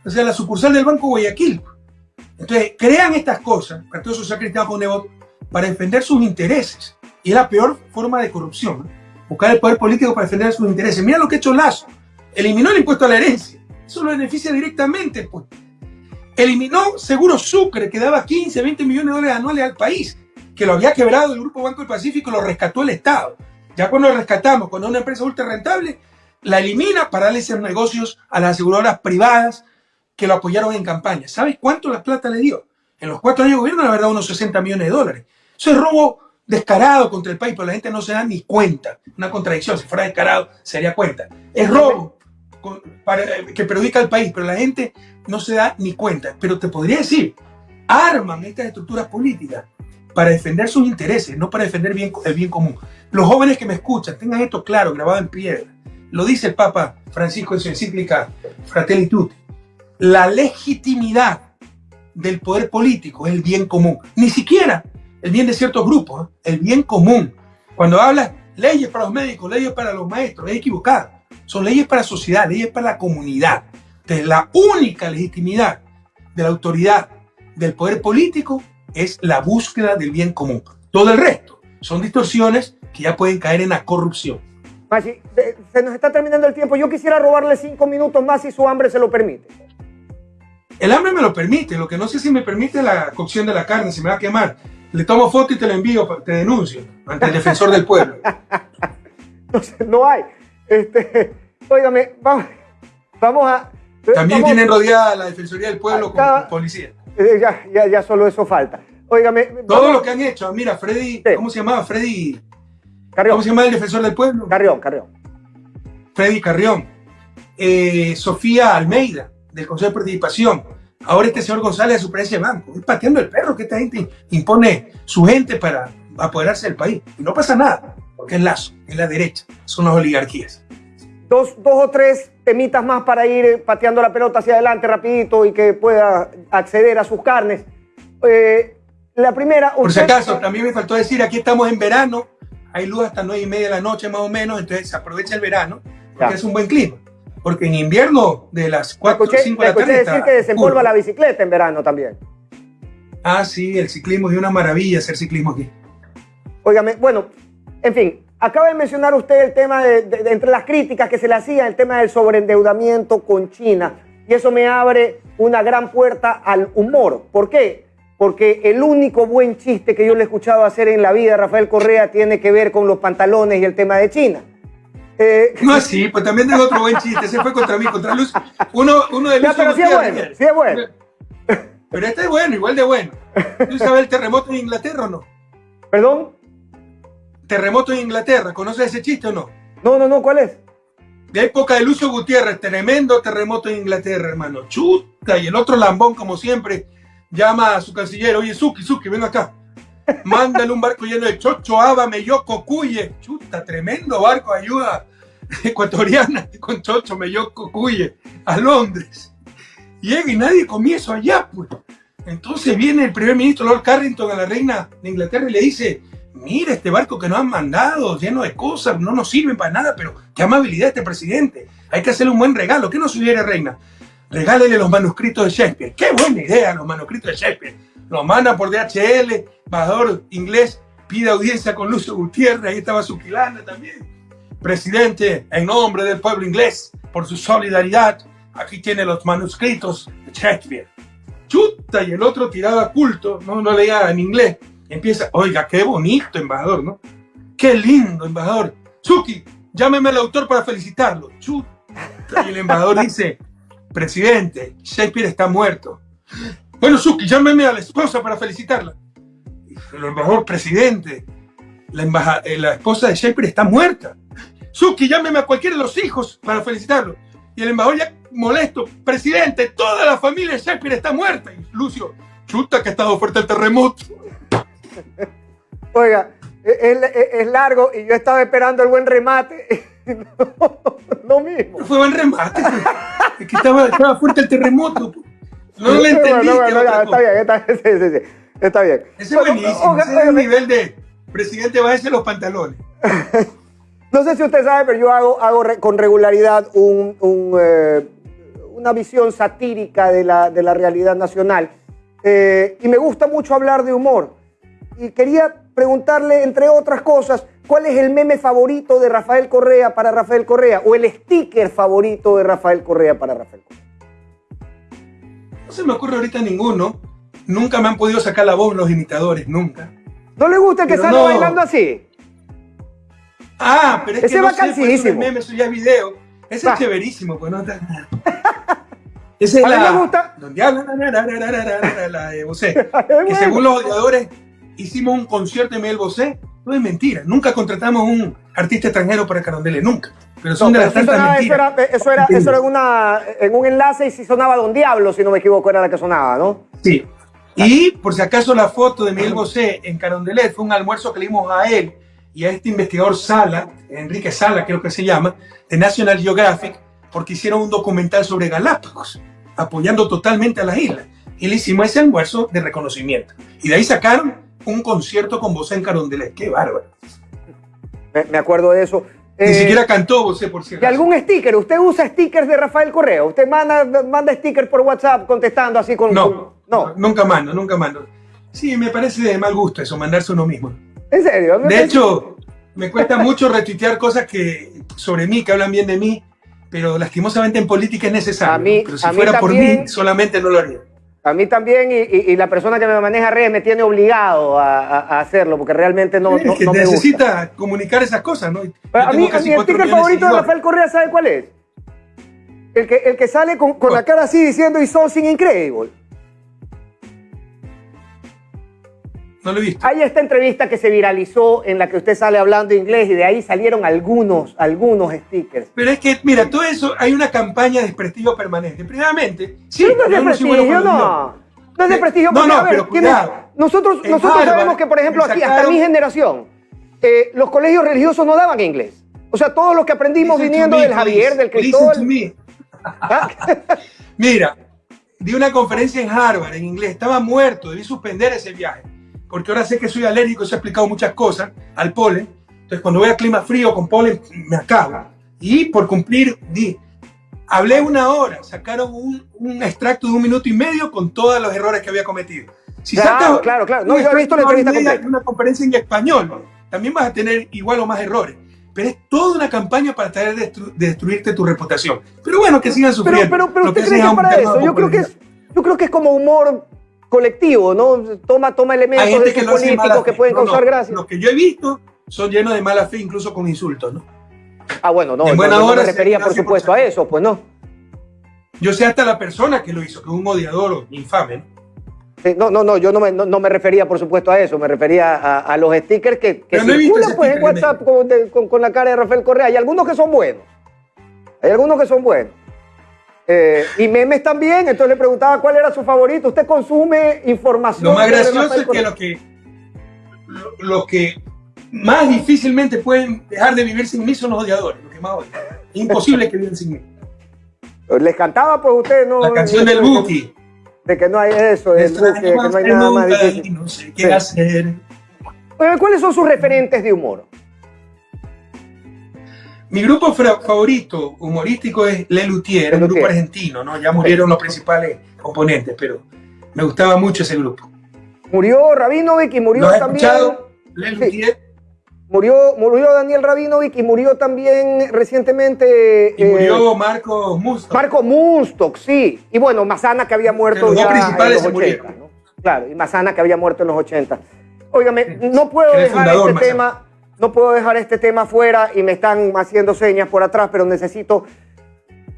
O sea, la sucursal del Banco Guayaquil. Entonces, crean estas cosas, Partido Social Cristiano con Nebot, para defender sus intereses. Y es la peor forma de corrupción. Buscar el poder político para defender sus intereses. Mira lo que ha hecho Lazo. Eliminó el impuesto a la herencia. Eso lo beneficia directamente. Pues. Eliminó Seguro Sucre, que daba 15, 20 millones de dólares anuales al país que lo había quebrado el Grupo Banco del Pacífico, lo rescató el Estado. Ya cuando lo rescatamos, cuando una empresa ultra rentable, la elimina para darle esos negocios a las aseguradoras privadas que lo apoyaron en campaña. ¿Sabes cuánto la plata le dio? En los cuatro años de gobierno, la verdad, unos 60 millones de dólares. Eso es robo descarado contra el país, pero la gente no se da ni cuenta. Una contradicción, si fuera descarado, se daría cuenta. Es robo que perjudica al país, pero la gente no se da ni cuenta. Pero te podría decir, arman estas estructuras políticas para defender sus intereses, no para defender bien, el bien común. Los jóvenes que me escuchan, tengan esto claro, grabado en piedra. Lo dice el Papa Francisco en su encíclica Fratelli Tutti. La legitimidad del poder político es el bien común. Ni siquiera el bien de ciertos grupos, ¿eh? el bien común. Cuando habla leyes para los médicos, leyes para los maestros, es equivocado. Son leyes para la sociedad, leyes para la comunidad. Entonces, la única legitimidad de la autoridad del poder político es la búsqueda del bien común. Todo el resto son distorsiones que ya pueden caer en la corrupción. Se nos está terminando el tiempo. Yo quisiera robarle cinco minutos más si su hambre se lo permite. El hambre me lo permite. Lo que no sé si me permite la cocción de la carne, si me va a quemar. Le tomo foto y te lo envío, te denuncio ante el defensor del pueblo. Entonces, no hay. Este, óigame, vamos, vamos a... También tienen rodeada la Defensoría del Pueblo con policía. Eh, ya, ya, ya solo eso falta. Óigame. Todo lo que han hecho. Mira, Freddy, ¿cómo se llamaba? Freddy. Carrión. ¿Cómo se llama el defensor del pueblo? Carrión, Carrión. Freddy Carrión. Eh, Sofía Almeida, del Consejo de Participación. Ahora este señor González de su de banco. Es pateando el perro que esta gente impone su gente para apoderarse del país. Y no pasa nada, porque es lazo, es la derecha, son las oligarquías. Dos, dos o tres temitas más para ir pateando la pelota hacia adelante rapidito y que pueda acceder a sus carnes. Eh, La primera. Por si acaso, también me faltó decir, aquí estamos en verano, hay luz hasta nueve y media de la noche más o menos, entonces se aprovecha el verano, porque es un buen clima. Porque en invierno, de las 4 o 5 de la tarde. decir que desempolva la bicicleta en verano también. Ah, sí, el ciclismo es una maravilla hacer ciclismo aquí. Óigame, bueno, en fin, acaba de mencionar usted el tema de, entre las críticas que se le hacía, el tema del sobreendeudamiento con China. Y eso me abre una gran puerta al humor. ¿Por qué? Porque el único buen chiste que yo le he escuchado hacer en la vida, Rafael Correa, tiene que ver con los pantalones y el tema de China. Eh, no, sí, pues también tengo otro buen chiste. Se fue contra mí, contra Luz. Uno, uno de Luz. pero sí es bueno, sí es bueno. Pero este es bueno, igual de bueno. ¿Tú sabes el terremoto en Inglaterra o no? ¿Perdón? Terremoto en Inglaterra, ¿conoces ese chiste o no? No, no, no, ¿cuál es? De época de Lucio Gutiérrez, tremendo terremoto en Inglaterra, hermano. Chuta, y el otro lambón, como siempre, llama a su canciller, oye, Suki, Suki, ven acá. Mándale un barco lleno de chocho, aba, meyoco, cuye. Chuta, tremendo barco, ayuda ecuatoriana con chocho, meyoco, cuye, a Londres. Llega y nadie comienza allá, pues. Entonces viene el primer ministro Lord Carrington a la reina de Inglaterra y le dice, mira este barco que nos han mandado, lleno de cosas, no nos sirven para nada, pero qué amabilidad este presidente. Hay que hacerle un buen regalo. ¿Qué nos sugiere, reina? Regálele los manuscritos de Shakespeare. Qué buena idea, los manuscritos de Shakespeare. Los manda por DHL, embajador inglés, pide audiencia con Lucio Gutiérrez, ahí estaba Zuquilanda también. Presidente, en nombre del pueblo inglés, por su solidaridad, aquí tiene los manuscritos de Shakespeare. Chuta, y el otro tiraba culto, no, no leía en inglés empieza, oiga, qué bonito, embajador, ¿no? Qué lindo, embajador. Suki, llámeme al autor para felicitarlo. Chuta. Y el embajador dice, presidente, Shakespeare está muerto. Bueno, Suki, llámeme a la esposa para felicitarla. El embajador, presidente, la, eh, la esposa de Shakespeare está muerta. Suki, llámeme a cualquiera de los hijos para felicitarlo. Y el embajador ya molesto, presidente, toda la familia de Shakespeare está muerta. Y Lucio, chuta que ha estado fuerte el terremoto. Oiga, es, largo y yo estaba esperando el buen remate. No, mismo. fue buen remate. Es que estaba, fuerte el terremoto. No lo entendí. está bien, está, sí, sí, sí, está bien. Ese es buenísimo. Ese es el nivel de presidente va a los pantalones. No sé si usted sabe, pero yo hago, hago con regularidad un, eh, una visión satírica de la, de la realidad nacional. Eh, y me gusta mucho hablar de humor y quería preguntarle, entre otras cosas, ¿cuál es el meme favorito de Rafael Correa para Rafael Correa? ¿O el sticker favorito de Rafael Correa para Rafael Correa? No se me ocurre ahorita ninguno. Nunca me han podido sacar la voz los imitadores, nunca. ¿No le gusta que salga bailando así? Ah, pero es Ese que no sé, pues, es meme, eso ya es video. Ese es chéverísimo, pues no Ese es la... Me gusta. Donde habla la de José. Que según los odiadores hicimos un concierto de Miguel Bosé. No es mentira. Nunca contratamos un artista extranjero para Carondelet, nunca. Pero son de las tantas mentiras. Eso era, eso era, una, en un enlace y si sonaba Don Diablo, si no me equivoco, era la que sonaba, ¿no? Sí. Y por si acaso la foto de Miguel Bosé en Carondelet fue un almuerzo que le dimos a él y a este investigador Sala, Enrique Sala creo que se llama, de National Geographic, porque hicieron un documental sobre Galápagos, apoyando totalmente a las islas. Y le hicimos ese almuerzo de reconocimiento. Y de ahí sacaron un concierto con Bosé en Carondelet. ¡Qué bárbaro! Me, acuerdo de eso. Ni eh, siquiera cantó Bosé, por cierto. ¿Y algún sticker? ¿Usted usa stickers de Rafael Correa? ¿Usted manda, manda stickers por WhatsApp contestando así con... No, no. nunca mando, nunca mando. Sí, me parece de mal gusto eso, mandarse uno mismo. ¿En serio? de hecho, me cuesta mucho retuitear cosas que sobre mí, que hablan bien de mí, pero lastimosamente en política es necesario. pero si fuera por mí, solamente no lo haría. A mí también, y, la persona que me maneja redes me tiene obligado a, hacerlo, porque realmente no, no, que necesita comunicar esas cosas, ¿no? a mí, mi sticker favorito de, Rafael Correa, ¿sabe cuál es? El que, el que sale con, con la cara así diciendo y something incredible. No lo he visto. Hay esta entrevista que se viralizó en la que usted sale hablando inglés y de ahí salieron algunos, algunos stickers. Pero es que, mira, todo eso, hay una campaña de desprestigio permanente. Primeramente, sí, no es de prestigio, no. No es de prestigio, no, no, pero nosotros, nosotros sabemos que, por ejemplo, aquí, hasta mi generación, eh, los colegios religiosos no daban inglés. O sea, todo lo que aprendimos viniendo del Javier, del Cristóbal. ¿Ah? Mira, di una conferencia en Harvard en inglés, estaba muerto, debí suspender ese viaje porque ahora sé que soy alérgico, se ha explicado muchas cosas al polen. Entonces, cuando voy a clima frío con polen, me acabo. Y por cumplir, di, hablé una hora, sacaron un, un, extracto de un minuto y medio con todos los errores que había cometido. Si claro, sacas claro, claro. No, yo he visto la entrevista completa. Una conferencia en español, también vas a tener igual o más errores pero es toda una campaña para tratar de, destruirte tu reputación. Pero bueno, que sigan sufriendo. Pero, pero, pero ¿usted cree que para eso? Yo creo que, es, yo creo que es como humor colectivo, ¿no? Toma, toma elementos de que políticos que pueden causar gracia. Los que yo he visto son llenos de mala fe, incluso con insultos, ¿no? Ah, bueno, no, en buena hora me refería, por supuesto, a eso, pues no. Yo sé hasta la persona que lo hizo, que es un odiador infame, ¿no? no, no, no, yo no me, no, me, refería, por supuesto, a eso, me refería a, los stickers que, que circulan pues, en WhatsApp con, la cara de Rafael Correa. Hay algunos que son buenos. Hay algunos que son buenos. Eh, y memes también, entonces le preguntaba cuál era su favorito. ¿Usted consume información? Lo más gracioso es que los que, lo, que más difícilmente pueden dejar de vivir sin mí son los odiadores, los que más odian. Es imposible que vivan sin mí. Les cantaba pues usted, ¿no? La canción del Buki de que no hay eso, de que, no hay nada más difícil. No sé qué hacer. ¿Cuáles son sus referentes de humor? Mi grupo favorito humorístico es Le Luthier, un grupo argentino, ¿no? Ya murieron los principales componentes, pero me gustaba mucho ese grupo. Murió Rabinovich y murió ¿Lo también. Escuchado? Le Luthier. Murió, murió Daniel Rabinovich y murió también recientemente. Y murió eh, Marco Mustok. Marco Mustok, sí. Y bueno, Mazana que había muerto ya en los 80. ¿no? Claro, y Mazana que había muerto en los 80. Óigame, no puedo dejar este tema. No puedo dejar este tema fuera y me están haciendo señas por atrás, pero necesito.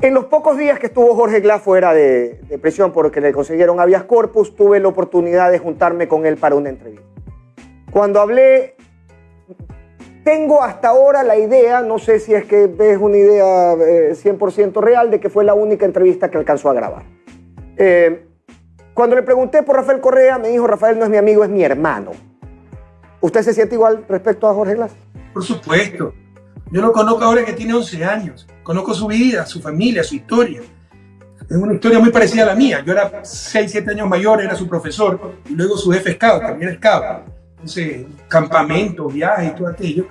En los pocos días que estuvo Jorge Glass fuera de, de prisión porque le consiguieron habeas corpus, tuve la oportunidad de juntarme con él para una entrevista. Cuando hablé tengo hasta ahora la idea, no sé si es que es una idea 100% eh, real, de que fue la única entrevista que alcanzó a grabar. Eh, cuando le pregunté por Rafael Correa, me dijo, Rafael no es mi amigo, es mi hermano. ¿Usted se siente igual respecto a Jorge Glass? Por supuesto. Yo lo conozco ahora que tiene 11 años. Conozco su vida, su familia, su historia. Es una historia muy parecida a la mía. Yo era 6, 7 años mayor, era su profesor, y luego su jefe scout, también scout ese campamento, viaje y todo aquello.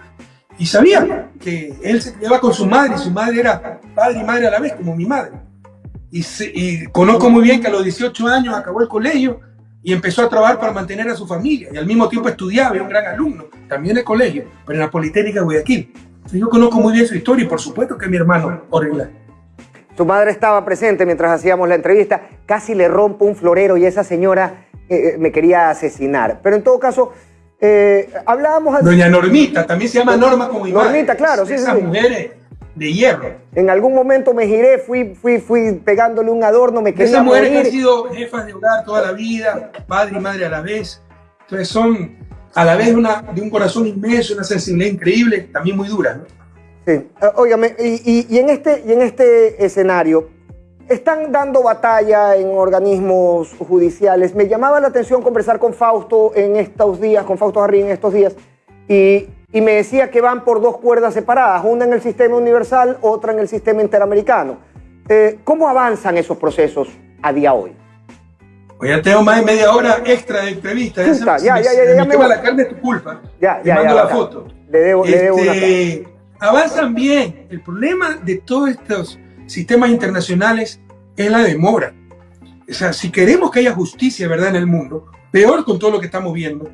Y sabía que él se criaba con su madre y su madre era padre y madre a la vez, como mi madre. Y, conozco muy bien que a los 18 años acabó el colegio y empezó a trabajar para mantener a su familia. Y al mismo tiempo estudiaba, era un gran alumno, también en el colegio, pero en la Politécnica de Guayaquil. yo conozco muy bien su historia y por supuesto que mi hermano Orela. Su madre estaba presente mientras hacíamos la entrevista. Casi le rompo un florero y esa señora eh, eh, me quería asesinar. Pero en todo caso, eh, hablábamos... Doña Normita, también se llama Norma como. Normita, claro, sí, Esas mujeres de hierro. En algún momento me giré, fui, fui, fui pegándole un adorno, me quería Esas mujeres que han sido jefas de hogar toda la vida, padre y madre a la vez. Entonces son a la vez una, de un corazón inmenso, una sensibilidad increíble, también muy dura, ¿no? Sí. Eh, óigame, y, y, en este, y en este escenario, están dando batalla en organismos judiciales. Me llamaba la atención conversar con Fausto en estos días, con Fausto Jarrín en estos días, y, me decía que van por dos cuerdas separadas, una en el sistema universal, otra en el sistema interamericano. Eh, ¿Cómo avanzan esos procesos a día hoy? Pues ya tengo más de media hora extra de entrevista. Ya, ya, ya, ya, me, la carne es tu culpa. Ya, ya, Te mando la foto. Le debo, le debo una este, Avanzan bien. El problema de todos estos sistemas internacionales es la demora. O sea, si queremos que haya justicia, ¿verdad?, en el mundo, peor con todo lo que estamos viendo,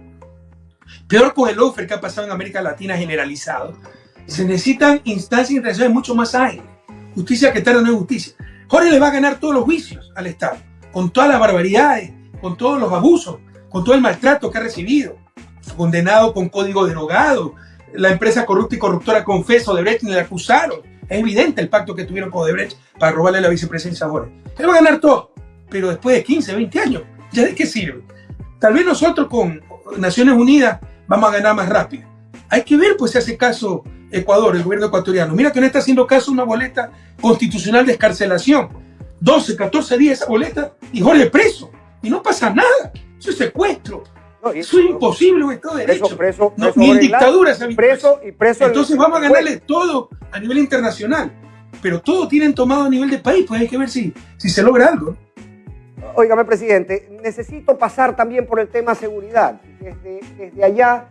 peor con el offer que ha pasado en América Latina generalizado, se necesitan instancias internacionales mucho más ágiles. Justicia que tarda no es justicia. Jorge le va a ganar todos los juicios al Estado, con todas las barbaridades, con todos los abusos, con todo el maltrato que ha recibido, condenado con código derogado, la empresa corrupta y corruptora confeso de Brecht le acusaron, es evidente el pacto que tuvieron con Odebrecht para robarle la vicepresidencia a Jorge. Él va a ganar todo, pero después de 15, 20 años, ¿ya de qué sirve? Tal vez nosotros con Naciones Unidas vamos a ganar más rápido. Hay que ver, pues, si hace caso Ecuador, el gobierno ecuatoriano. Mira que no está haciendo caso una boleta constitucional de escarcelación. 12, 14 días esa boleta y Jorge preso. Y no pasa nada. Eso es secuestro. eso es imposible un Estado de Derecho. Preso, no, ni en dictadura se preso y preso. Entonces vamos a ganarle todo a nivel internacional. Pero todo tienen tomado a nivel de país, pues hay que ver si, si se logra algo. Óigame, presidente, necesito pasar también por el tema seguridad. Desde, desde allá,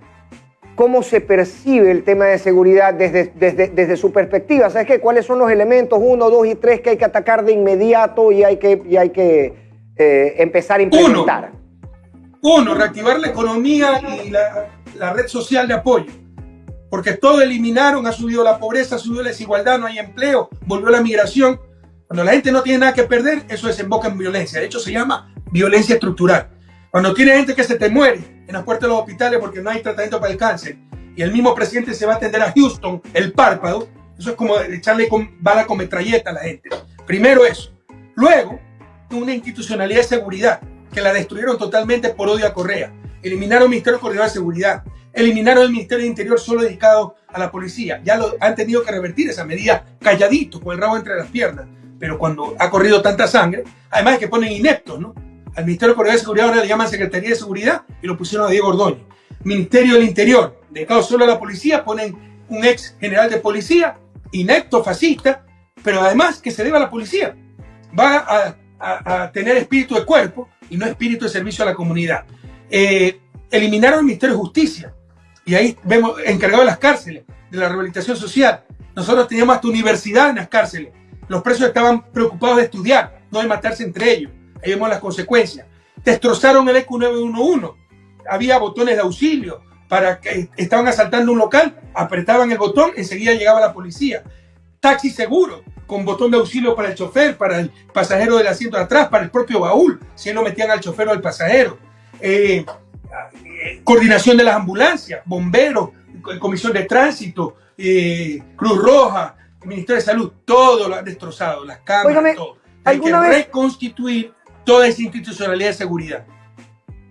¿cómo se percibe el tema de seguridad desde, desde, desde su perspectiva? ¿Sabes qué? ¿Cuáles son los elementos uno, dos y tres que hay que atacar de inmediato y hay que, y hay que eh, empezar a implementar? Uno, uno, reactivar la economía y la, la red social de apoyo. Porque todo eliminaron, ha subido la pobreza, ha subido la desigualdad, no hay empleo, volvió la migración cuando la gente no tiene nada que perder, eso desemboca en violencia. De hecho, se llama violencia estructural. Cuando tiene gente que se te muere en las puertas de los hospitales porque no hay tratamiento para el cáncer y el mismo presidente se va a atender a Houston, el párpado, eso es como echarle bala con metralleta a la gente. Primero eso. Luego, una institucionalidad de seguridad que la destruyeron totalmente por odio a Correa. Eliminaron el Ministerio Coordinador de Seguridad. Eliminaron el Ministerio de Interior solo dedicado a la policía. Ya lo, han tenido que revertir esa medida calladito, con el rabo entre las piernas pero cuando ha corrido tanta sangre, además es que ponen ineptos, ¿no? Al Ministerio de Seguridad ahora le llaman Secretaría de Seguridad y lo pusieron a Diego Ordóñez. Ministerio del Interior, dedicado solo a la policía, ponen un ex general de policía, inepto, fascista, pero además que se debe a la policía. Va a, tener espíritu de cuerpo y no espíritu de servicio a la comunidad. Eh, eliminaron el Ministerio de Justicia y ahí vemos encargado de las cárceles, de la rehabilitación social. Nosotros teníamos hasta universidad en las cárceles los presos estaban preocupados de estudiar, no de matarse entre ellos. Ahí vemos las consecuencias. Destrozaron el EQ 911. Había botones de auxilio para que estaban asaltando un local, apretaban el botón, enseguida llegaba la policía. Taxi seguro, con botón de auxilio para el chofer, para el pasajero del asiento de atrás, para el propio baúl, si no metían al chofer o al pasajero. Eh, coordinación de las ambulancias, bomberos, comisión de tránsito, eh, Cruz Roja, el Ministerio de Salud, todo lo han destrozado, las cámaras, todo. Hay que reconstituir toda esa institucionalidad de seguridad.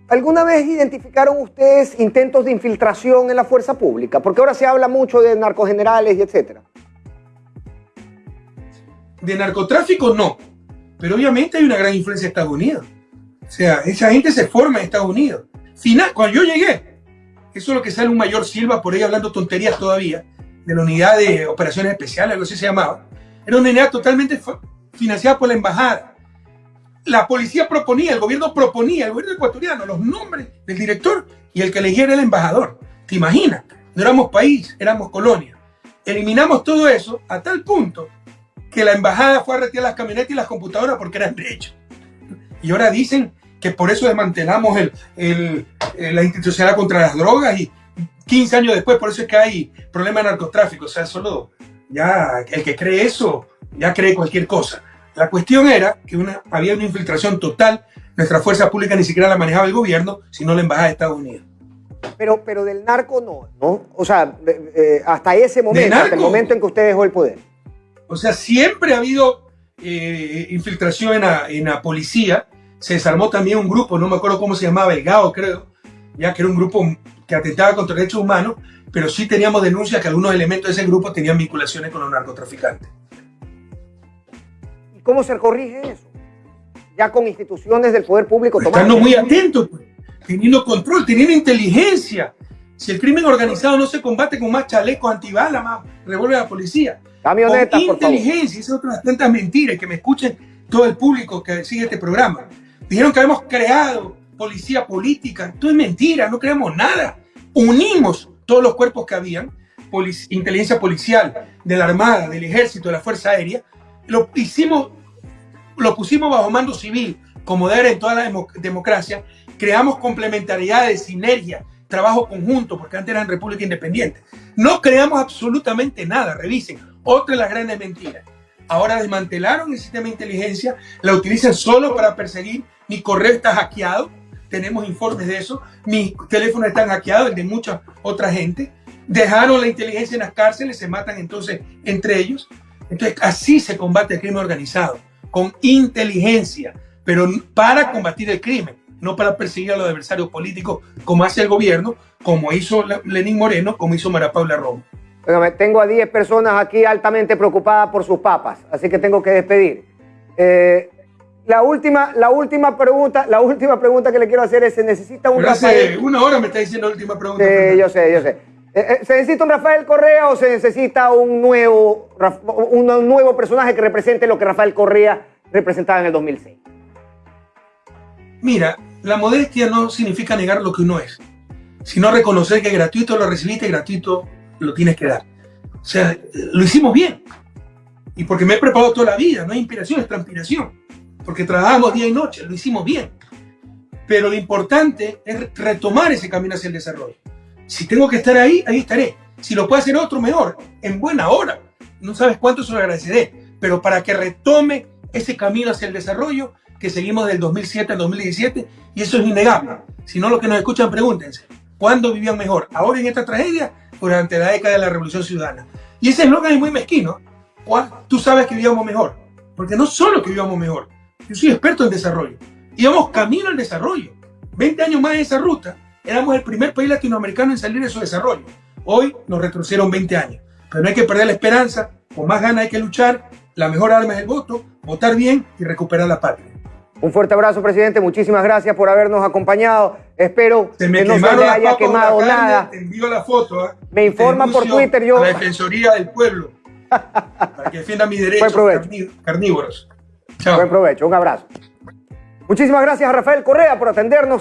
¿Alguna vez identificaron ustedes intentos de infiltración en la fuerza pública? Porque ahora se habla mucho de narcogenerales y etcétera. De narcotráfico no, pero obviamente hay una gran influencia de Estados Unidos. O sea, esa gente se forma en Estados Unidos. Final, cuando yo llegué, eso es lo que sale un mayor Silva por ahí hablando tonterías todavía de la unidad de operaciones especiales, algo así se llamaba, era una unidad totalmente financiada por la embajada. La policía proponía, el gobierno proponía, el gobierno ecuatoriano, los nombres del director y el que elegía era el embajador. ¿Te imaginas? No éramos país, éramos colonia. Eliminamos todo eso a tal punto que la embajada fue a retirar las camionetas y las computadoras porque eran de hecho. Y ahora dicen que por eso desmantelamos el, el, la institucionalidad contra las drogas y 15 años después, por eso es que hay problema de narcotráfico. O sea, solo ya el que cree eso, ya cree cualquier cosa. La cuestión era que una, había una infiltración total. Nuestra fuerza pública ni siquiera la manejaba el gobierno, sino la embajada de Estados Unidos. Pero, pero del narco no, ¿no? O sea, eh, hasta ese momento, hasta el momento en que usted dejó el poder. O sea, siempre ha habido eh, infiltración en la, en la policía. Se desarmó también un grupo, no me acuerdo cómo se llamaba, el GAO creo, ya que era un grupo que atentaba contra derechos humanos, pero sí teníamos denuncias que algunos elementos de ese grupo tenían vinculaciones con los narcotraficantes. ¿Y cómo se corrige eso? Ya con instituciones del poder público pues Estando muy atentos, pues, teniendo control, teniendo inteligencia. Si el crimen organizado no se combate con más chalecos antibalas, más revólver a la policía. Camioneta, con inteligencia, esas otras tantas mentiras que me escuchen todo el público que sigue este programa. Dijeron que habíamos creado policía política. Esto es mentira, no creemos nada. Unimos todos los cuerpos que habían, inteligencia policial, de la Armada, del Ejército, de la Fuerza Aérea, lo hicimos, lo pusimos bajo mando civil, como debe en toda la democracia, creamos complementariedades, sinergia, trabajo conjunto, porque antes eran república independiente. No creamos absolutamente nada, revisen, otra de las grandes mentiras. Ahora desmantelaron el sistema de inteligencia, la utilizan solo para perseguir, mi correo está hackeado, tenemos informes de eso. Mis teléfonos están hackeados, el de mucha otra gente. Dejaron la inteligencia en las cárceles, se matan entonces entre ellos. Entonces, así se combate el crimen organizado, con inteligencia, pero para combatir el crimen, no para perseguir a los adversarios políticos, como hace el gobierno, como hizo Lenín Moreno, como hizo Mara Paula Romo. tengo a 10 personas aquí altamente preocupadas por sus papas, así que tengo que despedir. Eh, la última, la última pregunta, la última pregunta que le quiero hacer es: ¿se necesita un Rafael? una hora me está diciendo la última pregunta. Sí, yo sé, yo sé. Eh, eh, ¿Se necesita un Rafael Correa o se necesita un nuevo, un nuevo personaje que represente lo que Rafael Correa representaba en el 2006? Mira, la modestia no significa negar lo que uno es, sino reconocer que gratuito lo recibiste, gratuito lo tienes que dar. O sea, lo hicimos bien. Y porque me he preparado toda la vida, no hay inspiración, es transpiración. Porque trabajamos día y noche, lo hicimos bien. Pero lo importante es retomar ese camino hacia el desarrollo. Si tengo que estar ahí, ahí estaré. Si lo puede hacer otro, mejor, en buena hora. No sabes cuánto se lo agradeceré. Pero para que retome ese camino hacia el desarrollo que seguimos del 2007 al 2017, y eso es innegable. Si no, los que nos escuchan, pregúntense, ¿cuándo vivían mejor? ¿Ahora en esta tragedia? Durante la década de la Revolución Ciudadana. Y ese eslogan es muy mezquino. Tú sabes que vivíamos mejor. Porque no solo que vivíamos mejor, yo soy experto en desarrollo. Íbamos camino al desarrollo. 20 años más de esa ruta, éramos el primer país latinoamericano en salir de su desarrollo. Hoy nos retrocedieron 20 años. Pero no hay que perder la esperanza, con más ganas hay que luchar. La mejor arma es el voto, votar bien y recuperar la patria. Un fuerte abrazo, presidente. Muchísimas gracias por habernos acompañado. Espero que no se le haya quemado nada. Te envío la foto. ¿eh? Me informa por Twitter. Yo... A la Defensoría del Pueblo. para que defienda mis derechos carnívoros. Buen provecho. Un abrazo. Muchísimas gracias Rafael Correa por atendernos.